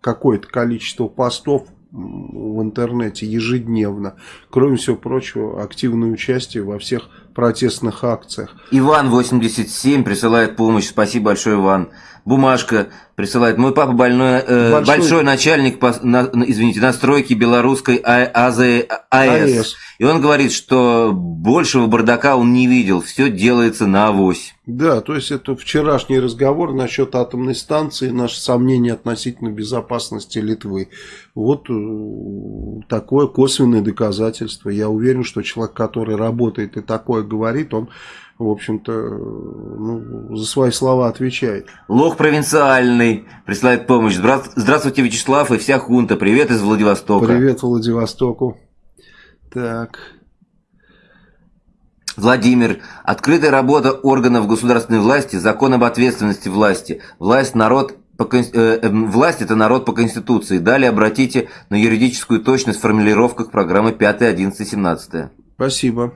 какое-то количество постов в интернете ежедневно. Кроме всего прочего, активное участие во всех протестных акциях. Иван 87 присылает помощь. Спасибо большое, Иван. Бумажка присылает. Мой папа больной, э, большой... большой начальник, по, на, извините, настройки белорусской а, АЗ, АЭС. АЭС. И он говорит, что большего бардака он не видел. Все делается на авось. Да, то есть это вчерашний разговор насчет атомной станции, наши сомнения относительно безопасности Литвы. Вот э, такое косвенное доказательство. Я уверен, что человек, который работает и такое говорит, он в общем-то, ну, за свои слова отвечает. Лох провинциальный присылает помощь. Здравствуйте, Вячеслав и вся хунта. Привет из Владивостока. Привет Владивостоку. Так. Владимир. Открытая работа органов государственной власти, закон об ответственности власти. Власть, народ по, э, эм, власть это народ по Конституции. Далее обратите на юридическую точность в формулировках программы 5, 11, 17. Спасибо.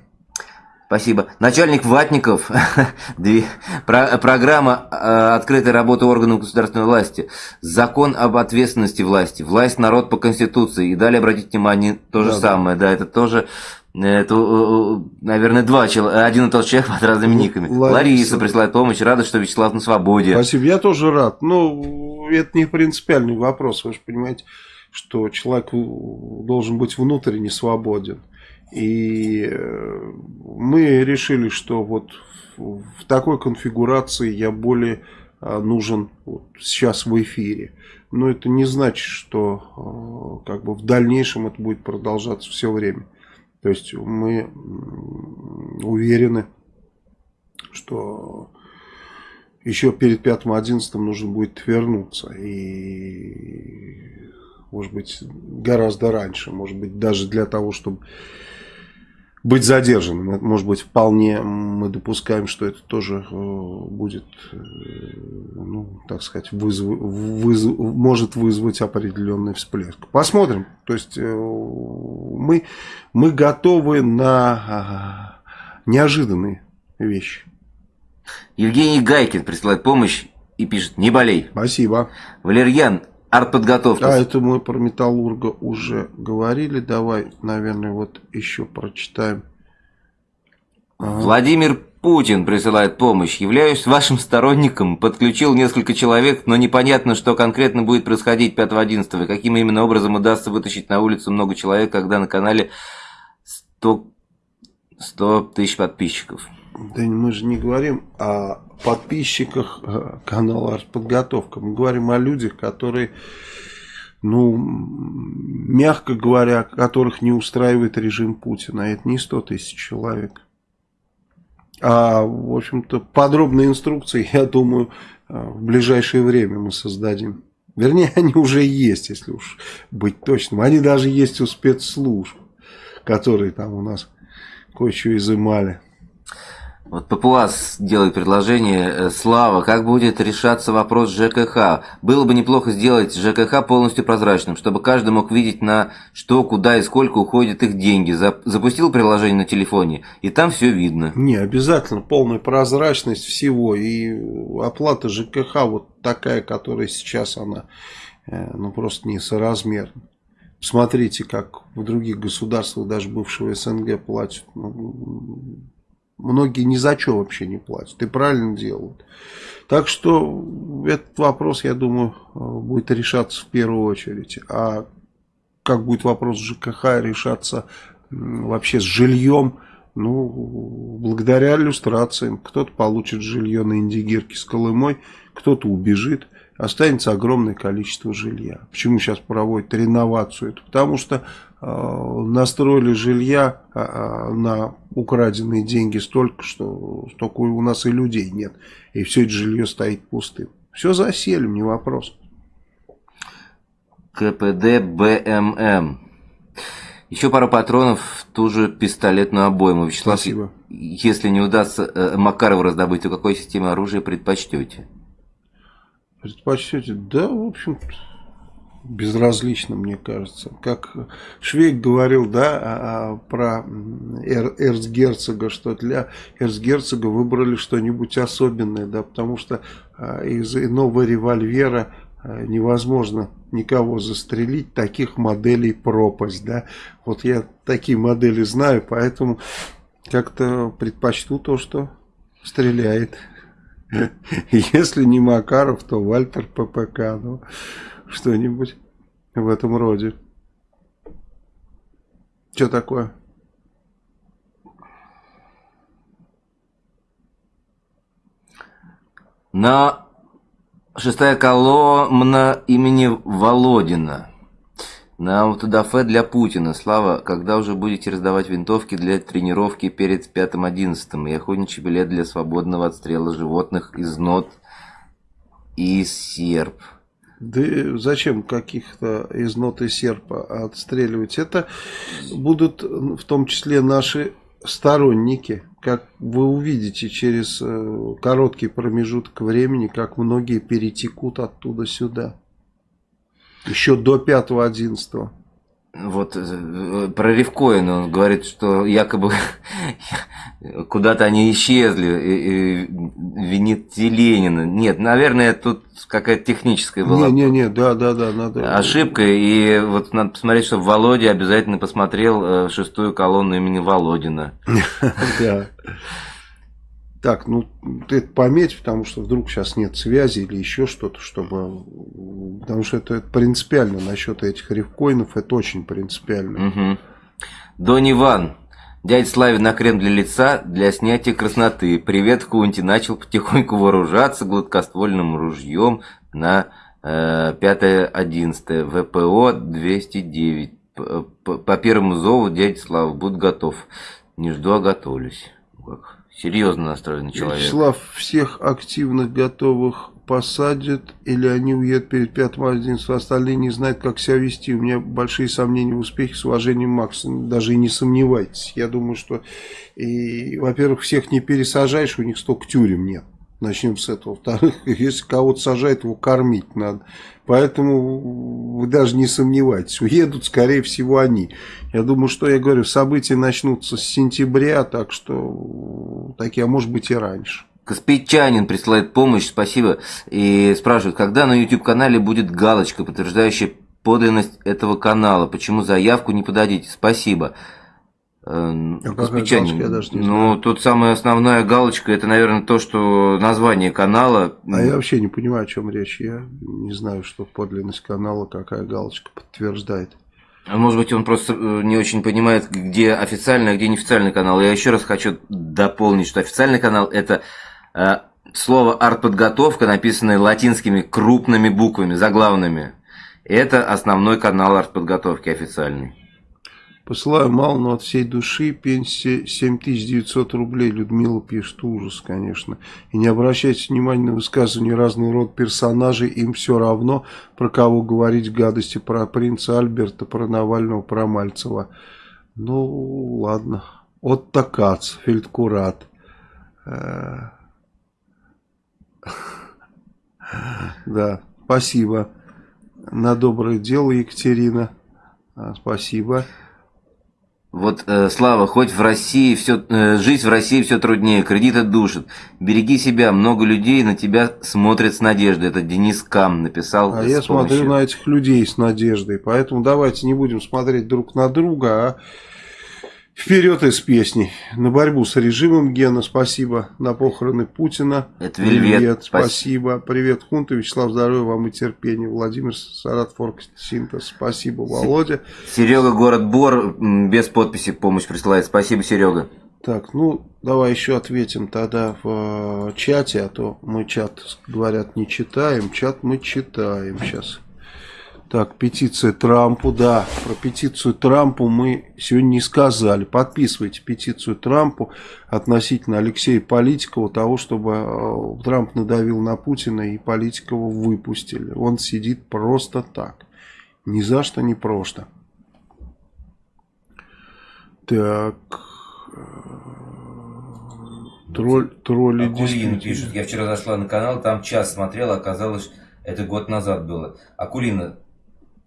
Спасибо. Начальник Ватников, программа э, открытой работы органов государственной власти, закон об ответственности власти, власть народ по Конституции. И далее обратите внимание, то же да, самое, да. да, это тоже, это, э, э, наверное, два человека, один и тот человек под разными никами. Лариса. Лариса присылает помощь, рада, что Вячеслав на свободе. Спасибо, я тоже рад. Ну, это не принципиальный вопрос, вы же понимаете, что человек должен быть внутренне свободен. И э, мы решили, что вот в такой конфигурации я более нужен вот сейчас в эфире. Но это не значит, что как бы в дальнейшем это будет продолжаться все время. То есть мы уверены, что еще перед 5-11 нужно будет вернуться. И может быть гораздо раньше. Может быть даже для того, чтобы быть задержанным. Может быть, вполне мы допускаем, что это тоже э, будет, э, ну, так сказать, вызв, вызв, может вызвать определенный всплеск. Посмотрим. То есть, э, мы, мы готовы на неожиданные вещи. Евгений Гайкин присылает помощь и пишет «Не болей». Спасибо. Валерьян, артподготовка. А это мы про Металлурга уже говорили. Давай, наверное, вот еще прочитаем. Ага. Владимир Путин присылает помощь. Являюсь вашим сторонником. Подключил несколько человек, но непонятно, что конкретно будет происходить 5-11. И каким именно образом удастся вытащить на улицу много человек, когда на канале 100, 100 тысяч подписчиков. Да мы же не говорим о подписчиках э, канала «Артподготовка». Мы говорим о людях, которые, ну, мягко говоря, которых не устраивает режим Путина. Это не 100 тысяч человек. А, в общем-то, подробные инструкции, я думаю, э, в ближайшее время мы создадим. Вернее, они уже есть, если уж быть точным. Они даже есть у спецслужб, которые там у нас кое-что изымали. Вот Папуас делает предложение. Э, Слава, как будет решаться вопрос ЖКХ? Было бы неплохо сделать ЖКХ полностью прозрачным, чтобы каждый мог видеть на что, куда и сколько уходят их деньги. Запустил приложение на телефоне, и там все видно. Не, обязательно полная прозрачность всего. И оплата ЖКХ вот такая, которая сейчас она, э, ну просто несоразмерна. Смотрите, как в других государствах, даже бывшего СНГ, платят. Ну, Многие ни за что вообще не платят. И правильно делают. Так что этот вопрос, я думаю, будет решаться в первую очередь. А как будет вопрос ЖКХ решаться вообще с жильем, ну, благодаря иллюстрациям. Кто-то получит жилье на Индигирке с Колымой, кто-то убежит. Останется огромное количество жилья. Почему сейчас проводят реновацию? Это потому что Э, настроили жилья а, а, на украденные деньги столько, что столько у нас и людей нет. И все это жилье стоит пустым. Все заселим, не вопрос. КПД БММ. Еще пару патронов в ту же пистолетную обойму. Вячеслав, Спасибо. если не удастся э, Макарову раздобыть, то какой системе оружия предпочтете? Предпочтете? Да, в общем-то безразлично, мне кажется. Как Швейк говорил, да, а, а, про эр, эрцгерцога, что для эрцгерцога выбрали что-нибудь особенное, да, потому что а, из иного револьвера невозможно никого застрелить, таких моделей пропасть, да. Вот я такие модели знаю, поэтому как-то предпочту то, что стреляет. Если не Макаров, то Вальтер ППК, ну что-нибудь в этом роде. Что такое? На шестая колонна имени Володина. На аутодафе для Путина. Слава, когда уже будете раздавать винтовки для тренировки перед 5-11 и охотничий билет для свободного отстрела животных из нот и серп? Да зачем каких-то из ноты серпа отстреливать? Это будут в том числе наши сторонники. Как вы увидите через э, короткий промежуток времени, как многие перетекут оттуда сюда. Еще до 5-11 вот э, про Ревкоина он говорит, что якобы куда-то они исчезли, и, и винит Ленина. Нет, наверное, тут какая-то техническая была. Не, не, не, да, да, да, надо. Ошибка, и вот надо посмотреть, чтобы Володя обязательно посмотрел э, шестую колонну имени Володина. Да. Так, ну ты это пометь, потому что вдруг сейчас нет связи или еще что-то, чтобы... Потому что это, это принципиально насчет этих рифкоинов, это очень принципиально. Угу. Дон Иван, Дядя Славе на крем для лица для снятия красноты. Привет, Кунти. Начал потихоньку вооружаться гладкоствольным ружьем на э, 5-11 ВПО 209. По, по, первому зову дядя Слава, будь готов. Не жду, а готовлюсь. Серьезно настроенный человек. Вячеслав, всех активных готовых посадят или они уедут перед пятым 11 остальные не знают, как себя вести. У меня большие сомнения в успехе с уважением Макс. Даже и не сомневайтесь. Я думаю, что, во-первых, всех не пересажаешь, у них столько тюрем нет. Начнем с этого. Во-вторых, если кого-то сажают, его кормить надо. Поэтому вы даже не сомневайтесь. Уедут, скорее всего, они. Я думаю, что я говорю, события начнутся с сентября, так что такие, а может быть и раньше. Каспийчанин присылает помощь, спасибо, и спрашивает, когда на YouTube-канале будет галочка, подтверждающая подлинность этого канала, почему заявку не подадите, спасибо. Эм, а ну, знаю. тут самая основная галочка, это, наверное, то, что название канала... А я вообще не понимаю, о чем речь, я не знаю, что подлинность канала, какая галочка подтверждает. А может быть, он просто э, не очень понимает, где официальный, а где неофициальный канал. Я еще раз хочу дополнить, что официальный канал – это Э, слово артподготовка, написанное латинскими крупными буквами, заглавными. Это основной канал артподготовки официальный. Посылаю мало, но от всей души. Пенсия 7900 рублей. Людмила пишет. Ужас, конечно. И не обращайте внимания на высказывания разного рода персонажей. Им все равно, про кого говорить гадости. Про принца Альберта, про Навального, про Мальцева. Ну, ладно. Отто Кац, Фельдкурат. Э, да, спасибо. На доброе дело, Екатерина. А, спасибо. Вот, э, Слава, хоть в России все, э, жизнь в России все труднее, кредиты душат. Береги себя, много людей на тебя смотрят с надеждой. Это Денис Кам написал. А я помощью. смотрю на этих людей с надеждой. Поэтому давайте не будем смотреть друг на друга, а Вперед из песни. На борьбу с режимом Гена, спасибо. На похороны Путина. Это Вельвет. Привет, спасибо. Привет, Хунта. Вячеслав, здоровья вам и терпения. Владимир Саратфорк Синтез, спасибо. Володя. Серега, город Бор, без подписи помощь присылает. Спасибо, Серега. Так, ну, давай еще ответим тогда в э, чате, а то мы чат, говорят, не читаем. Чат мы читаем сейчас. Так, петиция Трампу, да, про петицию Трампу мы сегодня не сказали. Подписывайте петицию Трампу относительно Алексея Политикова, того, чтобы э, Трамп надавил на Путина и Политикова выпустили. Он сидит просто так, ни за что, не просто. Так... Э, тролль, тролли Акулина пишет, я вчера зашла на канал, там час смотрела, оказалось, это год назад было. Акулина,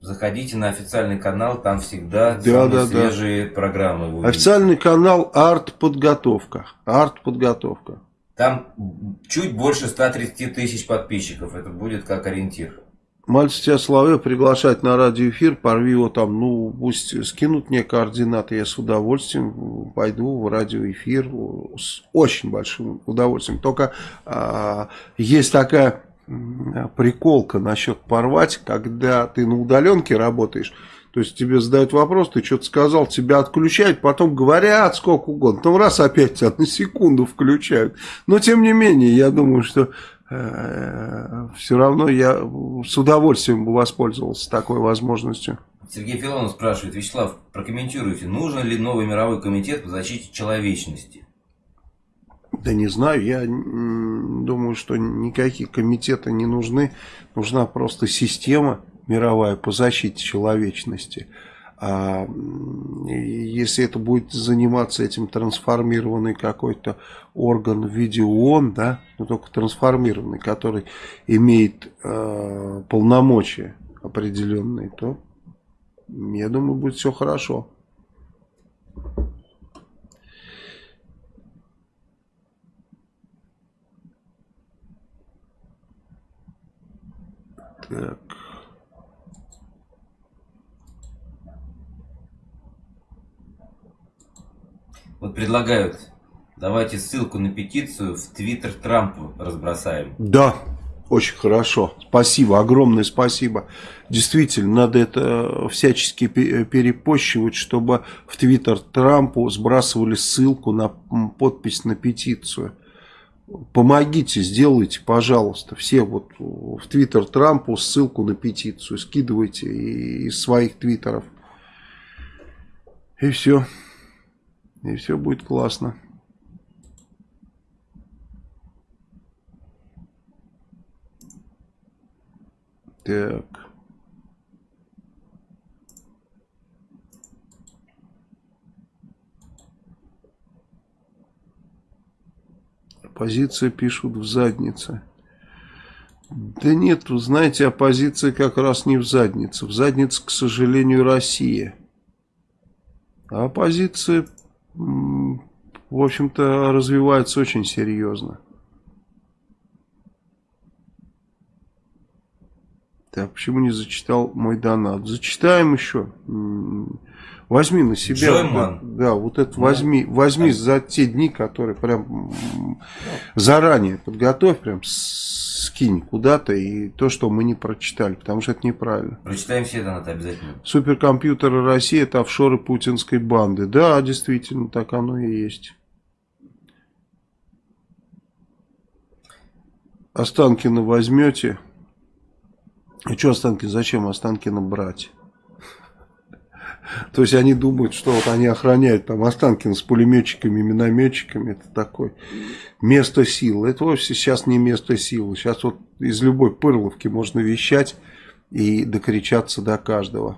Заходите на официальный канал, там всегда да, да, свежие да. программы. Официальный канал Арт-подготовка. Арт-подготовка. Там чуть больше 130 тысяч подписчиков. Это будет как ориентир. Мальцев тебя Славе приглашать на радиоэфир, порви его там, ну, пусть скинут мне координаты, я с удовольствием пойду в радиоэфир с очень большим удовольствием. Только а, есть такая приколка насчет порвать, когда ты на удаленке работаешь. То есть тебе задают вопрос, ты что-то сказал, тебя отключают, потом говорят сколько угодно. Потом раз опять тебя на секунду включают. Но тем не менее, я думаю, что э, все равно я с удовольствием бы воспользовался такой возможностью. Сергей Филонов спрашивает, Вячеслав, прокомментируйте, нужен ли новый мировой комитет по защите человечности? Да не знаю, я думаю, что никакие комитеты не нужны. Нужна просто система мировая по защите человечности. А если это будет заниматься этим трансформированный какой-то орган в виде ООН, да, но только трансформированный, который имеет э, полномочия определенные, то я думаю, будет все хорошо. Так. Вот предлагают, давайте ссылку на петицию в Твиттер Трампу разбросаем. Да, Очень хорошо. Спасибо, огромное спасибо. Действительно, надо это всячески перепощивать, чтобы в Твиттер Трампу сбрасывали ссылку на подпись на петицию. Помогите, сделайте, пожалуйста. Все вот в Твиттер Трампу ссылку на петицию скидывайте из своих твиттеров. И все. И все будет классно. Так. Оппозиция пишут в заднице. Да нет, вы знаете, оппозиция как раз не в заднице. В заднице, к сожалению, Россия. А оппозиция, в общем-то, развивается очень серьезно. Так, почему не зачитал мой донат? Зачитаем еще. Возьми на себя. Джойман. Да, да, вот это возьми, возьми за те дни, которые прям заранее подготовь, прям скинь куда-то и то, что мы не прочитали, потому что это неправильно. Прочитаем все донаты обязательно. Суперкомпьютеры России это офшоры путинской банды. Да, действительно, так оно и есть. Останкина возьмете. И что Останкин, зачем Останкина брать? То есть они думают, что вот они охраняют там Останкин с пулеметчиками, минометчиками. Это такое место силы. Это вовсе сейчас не место силы. Сейчас вот из любой пырловки можно вещать и докричаться до каждого.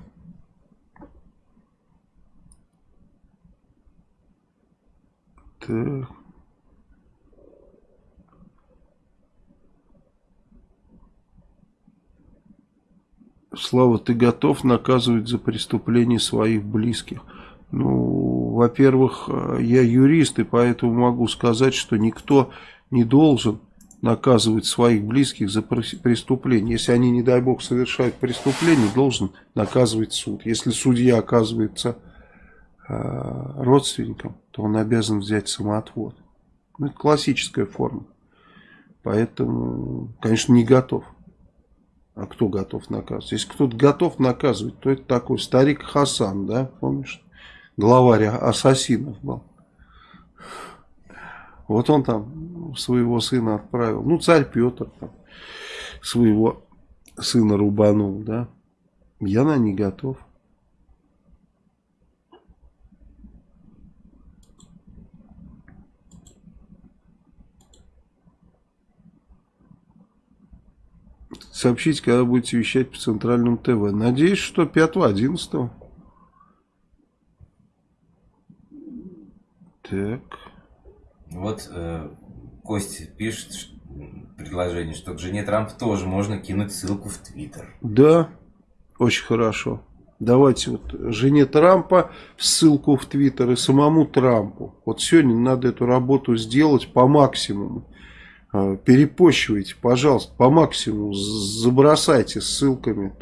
Так. Слава, ты готов наказывать за преступления своих близких? Ну, во-первых, я юрист, и поэтому могу сказать, что никто не должен наказывать своих близких за преступление. Если они, не дай бог, совершают преступление, должен наказывать суд. Если судья оказывается э, родственником, то он обязан взять самоотвод. Ну, это классическая форма. Поэтому, конечно, не готов. А кто готов наказывать? Если кто-то готов наказывать, то это такой старик Хасан, да, помнишь? Главарь ассасинов был. Вот он там своего сына отправил. Ну, царь Петр там, своего сына рубанул, да. Я на не готов. Сообщите, когда будете вещать по центральному ТВ. Надеюсь, что 5-11. Так. Вот э, Костя пишет предложение, что к жене Трампа тоже можно кинуть ссылку в Твиттер. Да, очень хорошо. Давайте вот жене Трампа ссылку в Твиттер и самому Трампу. Вот сегодня надо эту работу сделать по максимуму. А, перепощивайте, пожалуйста, по максимуму, забросайте ссылками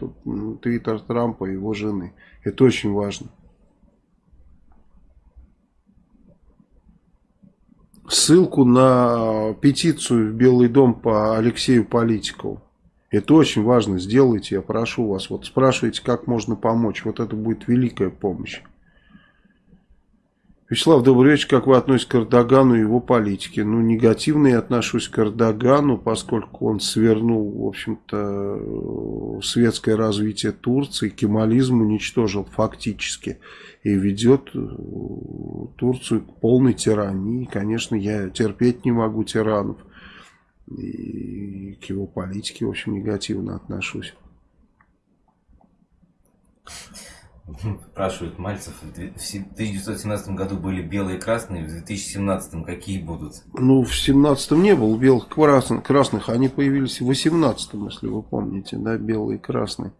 твиттер Трампа и его жены. Это очень важно. Ссылку на петицию в Белый дом по Алексею Политикову. Это очень важно, сделайте, я прошу вас. Вот спрашивайте, как можно помочь. Вот это будет великая помощь. Вячеслав, добрый вечер. Как вы относитесь к Эрдогану и его политике? Ну, негативно я отношусь к Эрдогану, поскольку он свернул, в общем-то, светское развитие Турции, кемализм уничтожил фактически и ведет э, Турцию к полной тирании. Конечно, я терпеть не могу тиранов. И к его политике, в общем, негативно отношусь. Спрашивает Мальцев, в 1917 году были белые и красные, в 2017 какие будут? Ну, в 2017 не было белых красных, красных, они появились в 2018, если вы помните, да, белые и красные.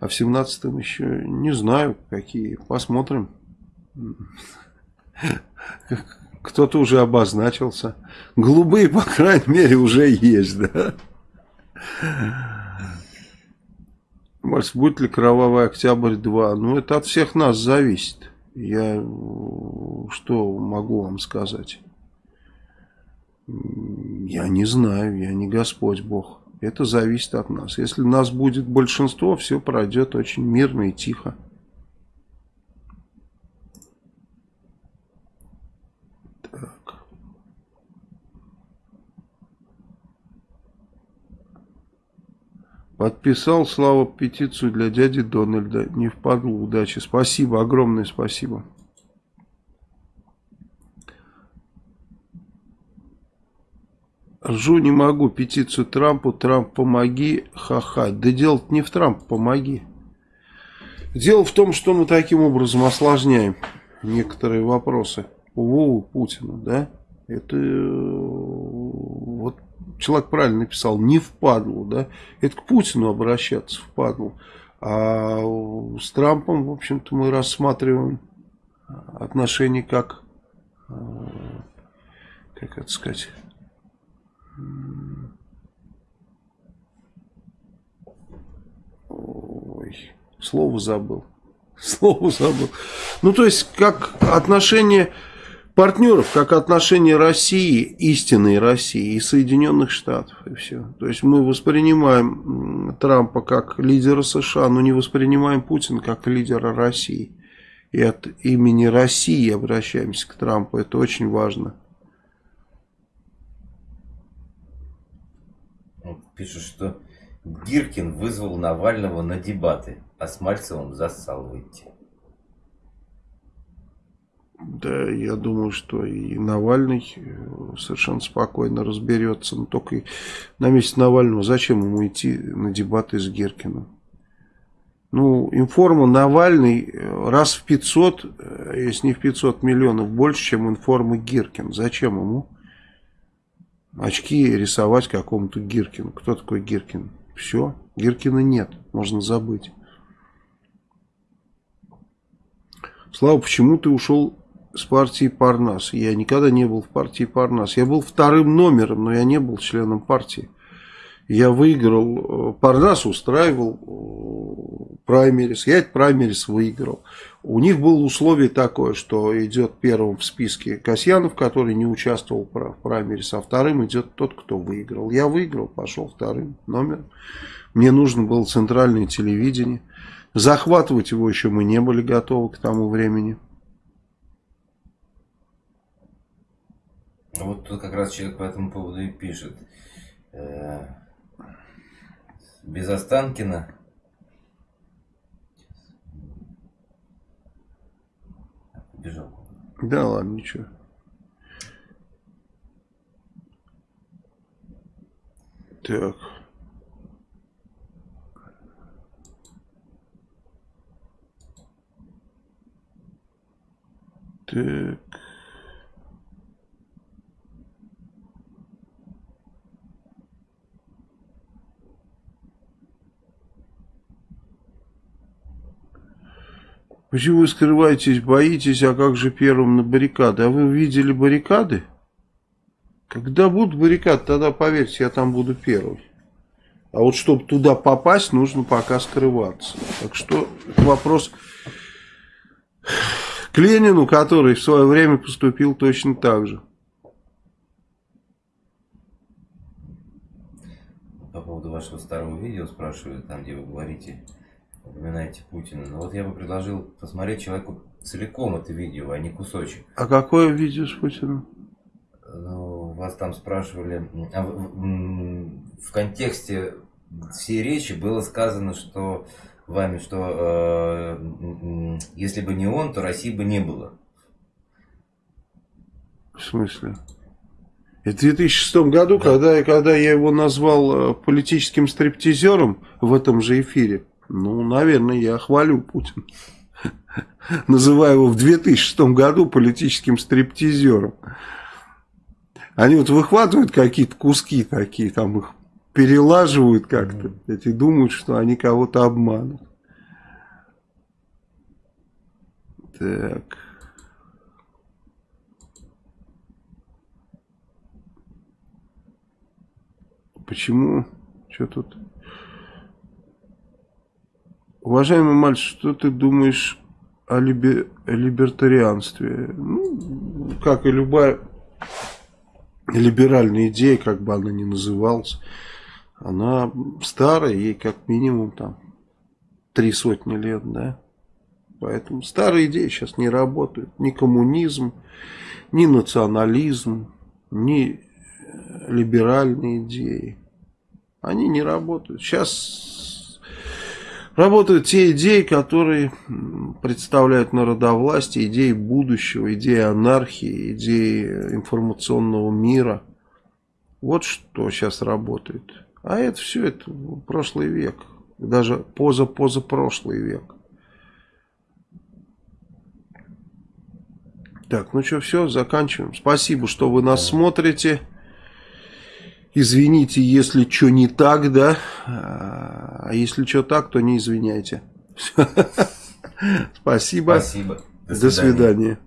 А в 2017 еще не знаю, какие, посмотрим. Кто-то уже обозначился. Голубые, по крайней мере, уже есть, да. Макс, будет ли Кровавый Октябрь 2? Ну, это от всех нас зависит. Я что могу вам сказать? Я не знаю, я не Господь Бог. Это зависит от нас. Если нас будет большинство, все пройдет очень мирно и тихо. Подписал Слава петицию для дяди Дональда. Не впадло удачи. Спасибо, огромное спасибо. Ржу не могу петицию Трампу, Трамп помоги, ха-ха. Да дело не в Трамп, помоги. Дело в том, что мы таким образом осложняем некоторые вопросы Вову Путину, да? Это вот человек правильно написал, не впадлу, да? Это к Путину обращаться впадлу. А с Трампом, в общем-то, мы рассматриваем отношения как, как это сказать, Ой, слово забыл. Слово забыл. Ну, то есть, как отношение партнеров, как отношение России, истинной России и Соединенных Штатов, и все. То есть, мы воспринимаем Трампа как лидера США, но не воспринимаем Путина как лидера России. И от имени России обращаемся к Трампу. Это очень важно. пишут, что Гиркин вызвал Навального на дебаты, а с Мальцевым зассал выйти. Да, я думаю, что и Навальный э, совершенно спокойно разберется. Но только на месте Навального зачем ему идти на дебаты с Гиркиным? Ну, информа Навальный э, раз в 500, э, если не в 500 миллионов, больше, чем информа Гиркин. Зачем ему? очки рисовать какому-то Гиркину. Кто такой Гиркин? Все, Гиркина нет, можно забыть. Слава, почему ты ушел с партии Парнас? Я никогда не был в партии Парнас. Я был вторым номером, но я не был членом партии. Я выиграл, э, Парнас устраивал э, праймерис, я этот праймерис выиграл. У них было условие такое, что идет первым в списке Касьянов, который не участвовал в праймерис, а вторым идет тот, кто выиграл. Я выиграл, пошел вторым номером. Мне нужно было центральное телевидение. Захватывать его еще мы не были готовы к тому времени. Вот тут как раз человек по этому поводу и пишет. Э, без Останкина бежал. Да ладно, ничего. Так. Так. Почему вы скрываетесь, боитесь, а как же первым на баррикады? А вы видели баррикады? Когда будут баррикады, тогда поверьте, я там буду первый. А вот чтобы туда попасть, нужно пока скрываться. Так что вопрос к Ленину, который в свое время поступил точно так же. По поводу вашего старого видео спрашивают, там где вы говорите упоминаете Путина. Но вот я бы предложил посмотреть человеку целиком это видео, а не кусочек. А какое видео с Путиным? Ну, вас там спрашивали, а в, в контексте всей речи было сказано, что вами, что э, если бы не он, то России бы не было. В смысле? В 2006 году, да. когда, когда я его назвал э, политическим стриптизером в этом же эфире, ну, наверное, я хвалю Путина. Называю его в 2006 году политическим стриптизером. Они вот выхватывают какие-то куски такие, там их перелаживают как-то. Эти думают, что они кого-то обманут. Так. Почему? Что тут? Уважаемый мальчик, что ты думаешь о либе, либертарианстве? Ну, как и любая либеральная идея, как бы она ни называлась, она старая, ей как минимум там три сотни лет, да. Поэтому старые идеи сейчас не работают. Ни коммунизм, ни национализм, ни либеральные идеи. Они не работают. Сейчас работают те идеи, которые представляют народовластие, идеи будущего, идеи анархии, идеи информационного мира. Вот что сейчас работает. А это все, это прошлый век. Даже поза-поза-прошлый век. Так, ну что, все, заканчиваем. Спасибо, что вы нас смотрите. Извините, если что не так, да. А если что так, то не извиняйте. Спасибо. Спасибо. До свидания.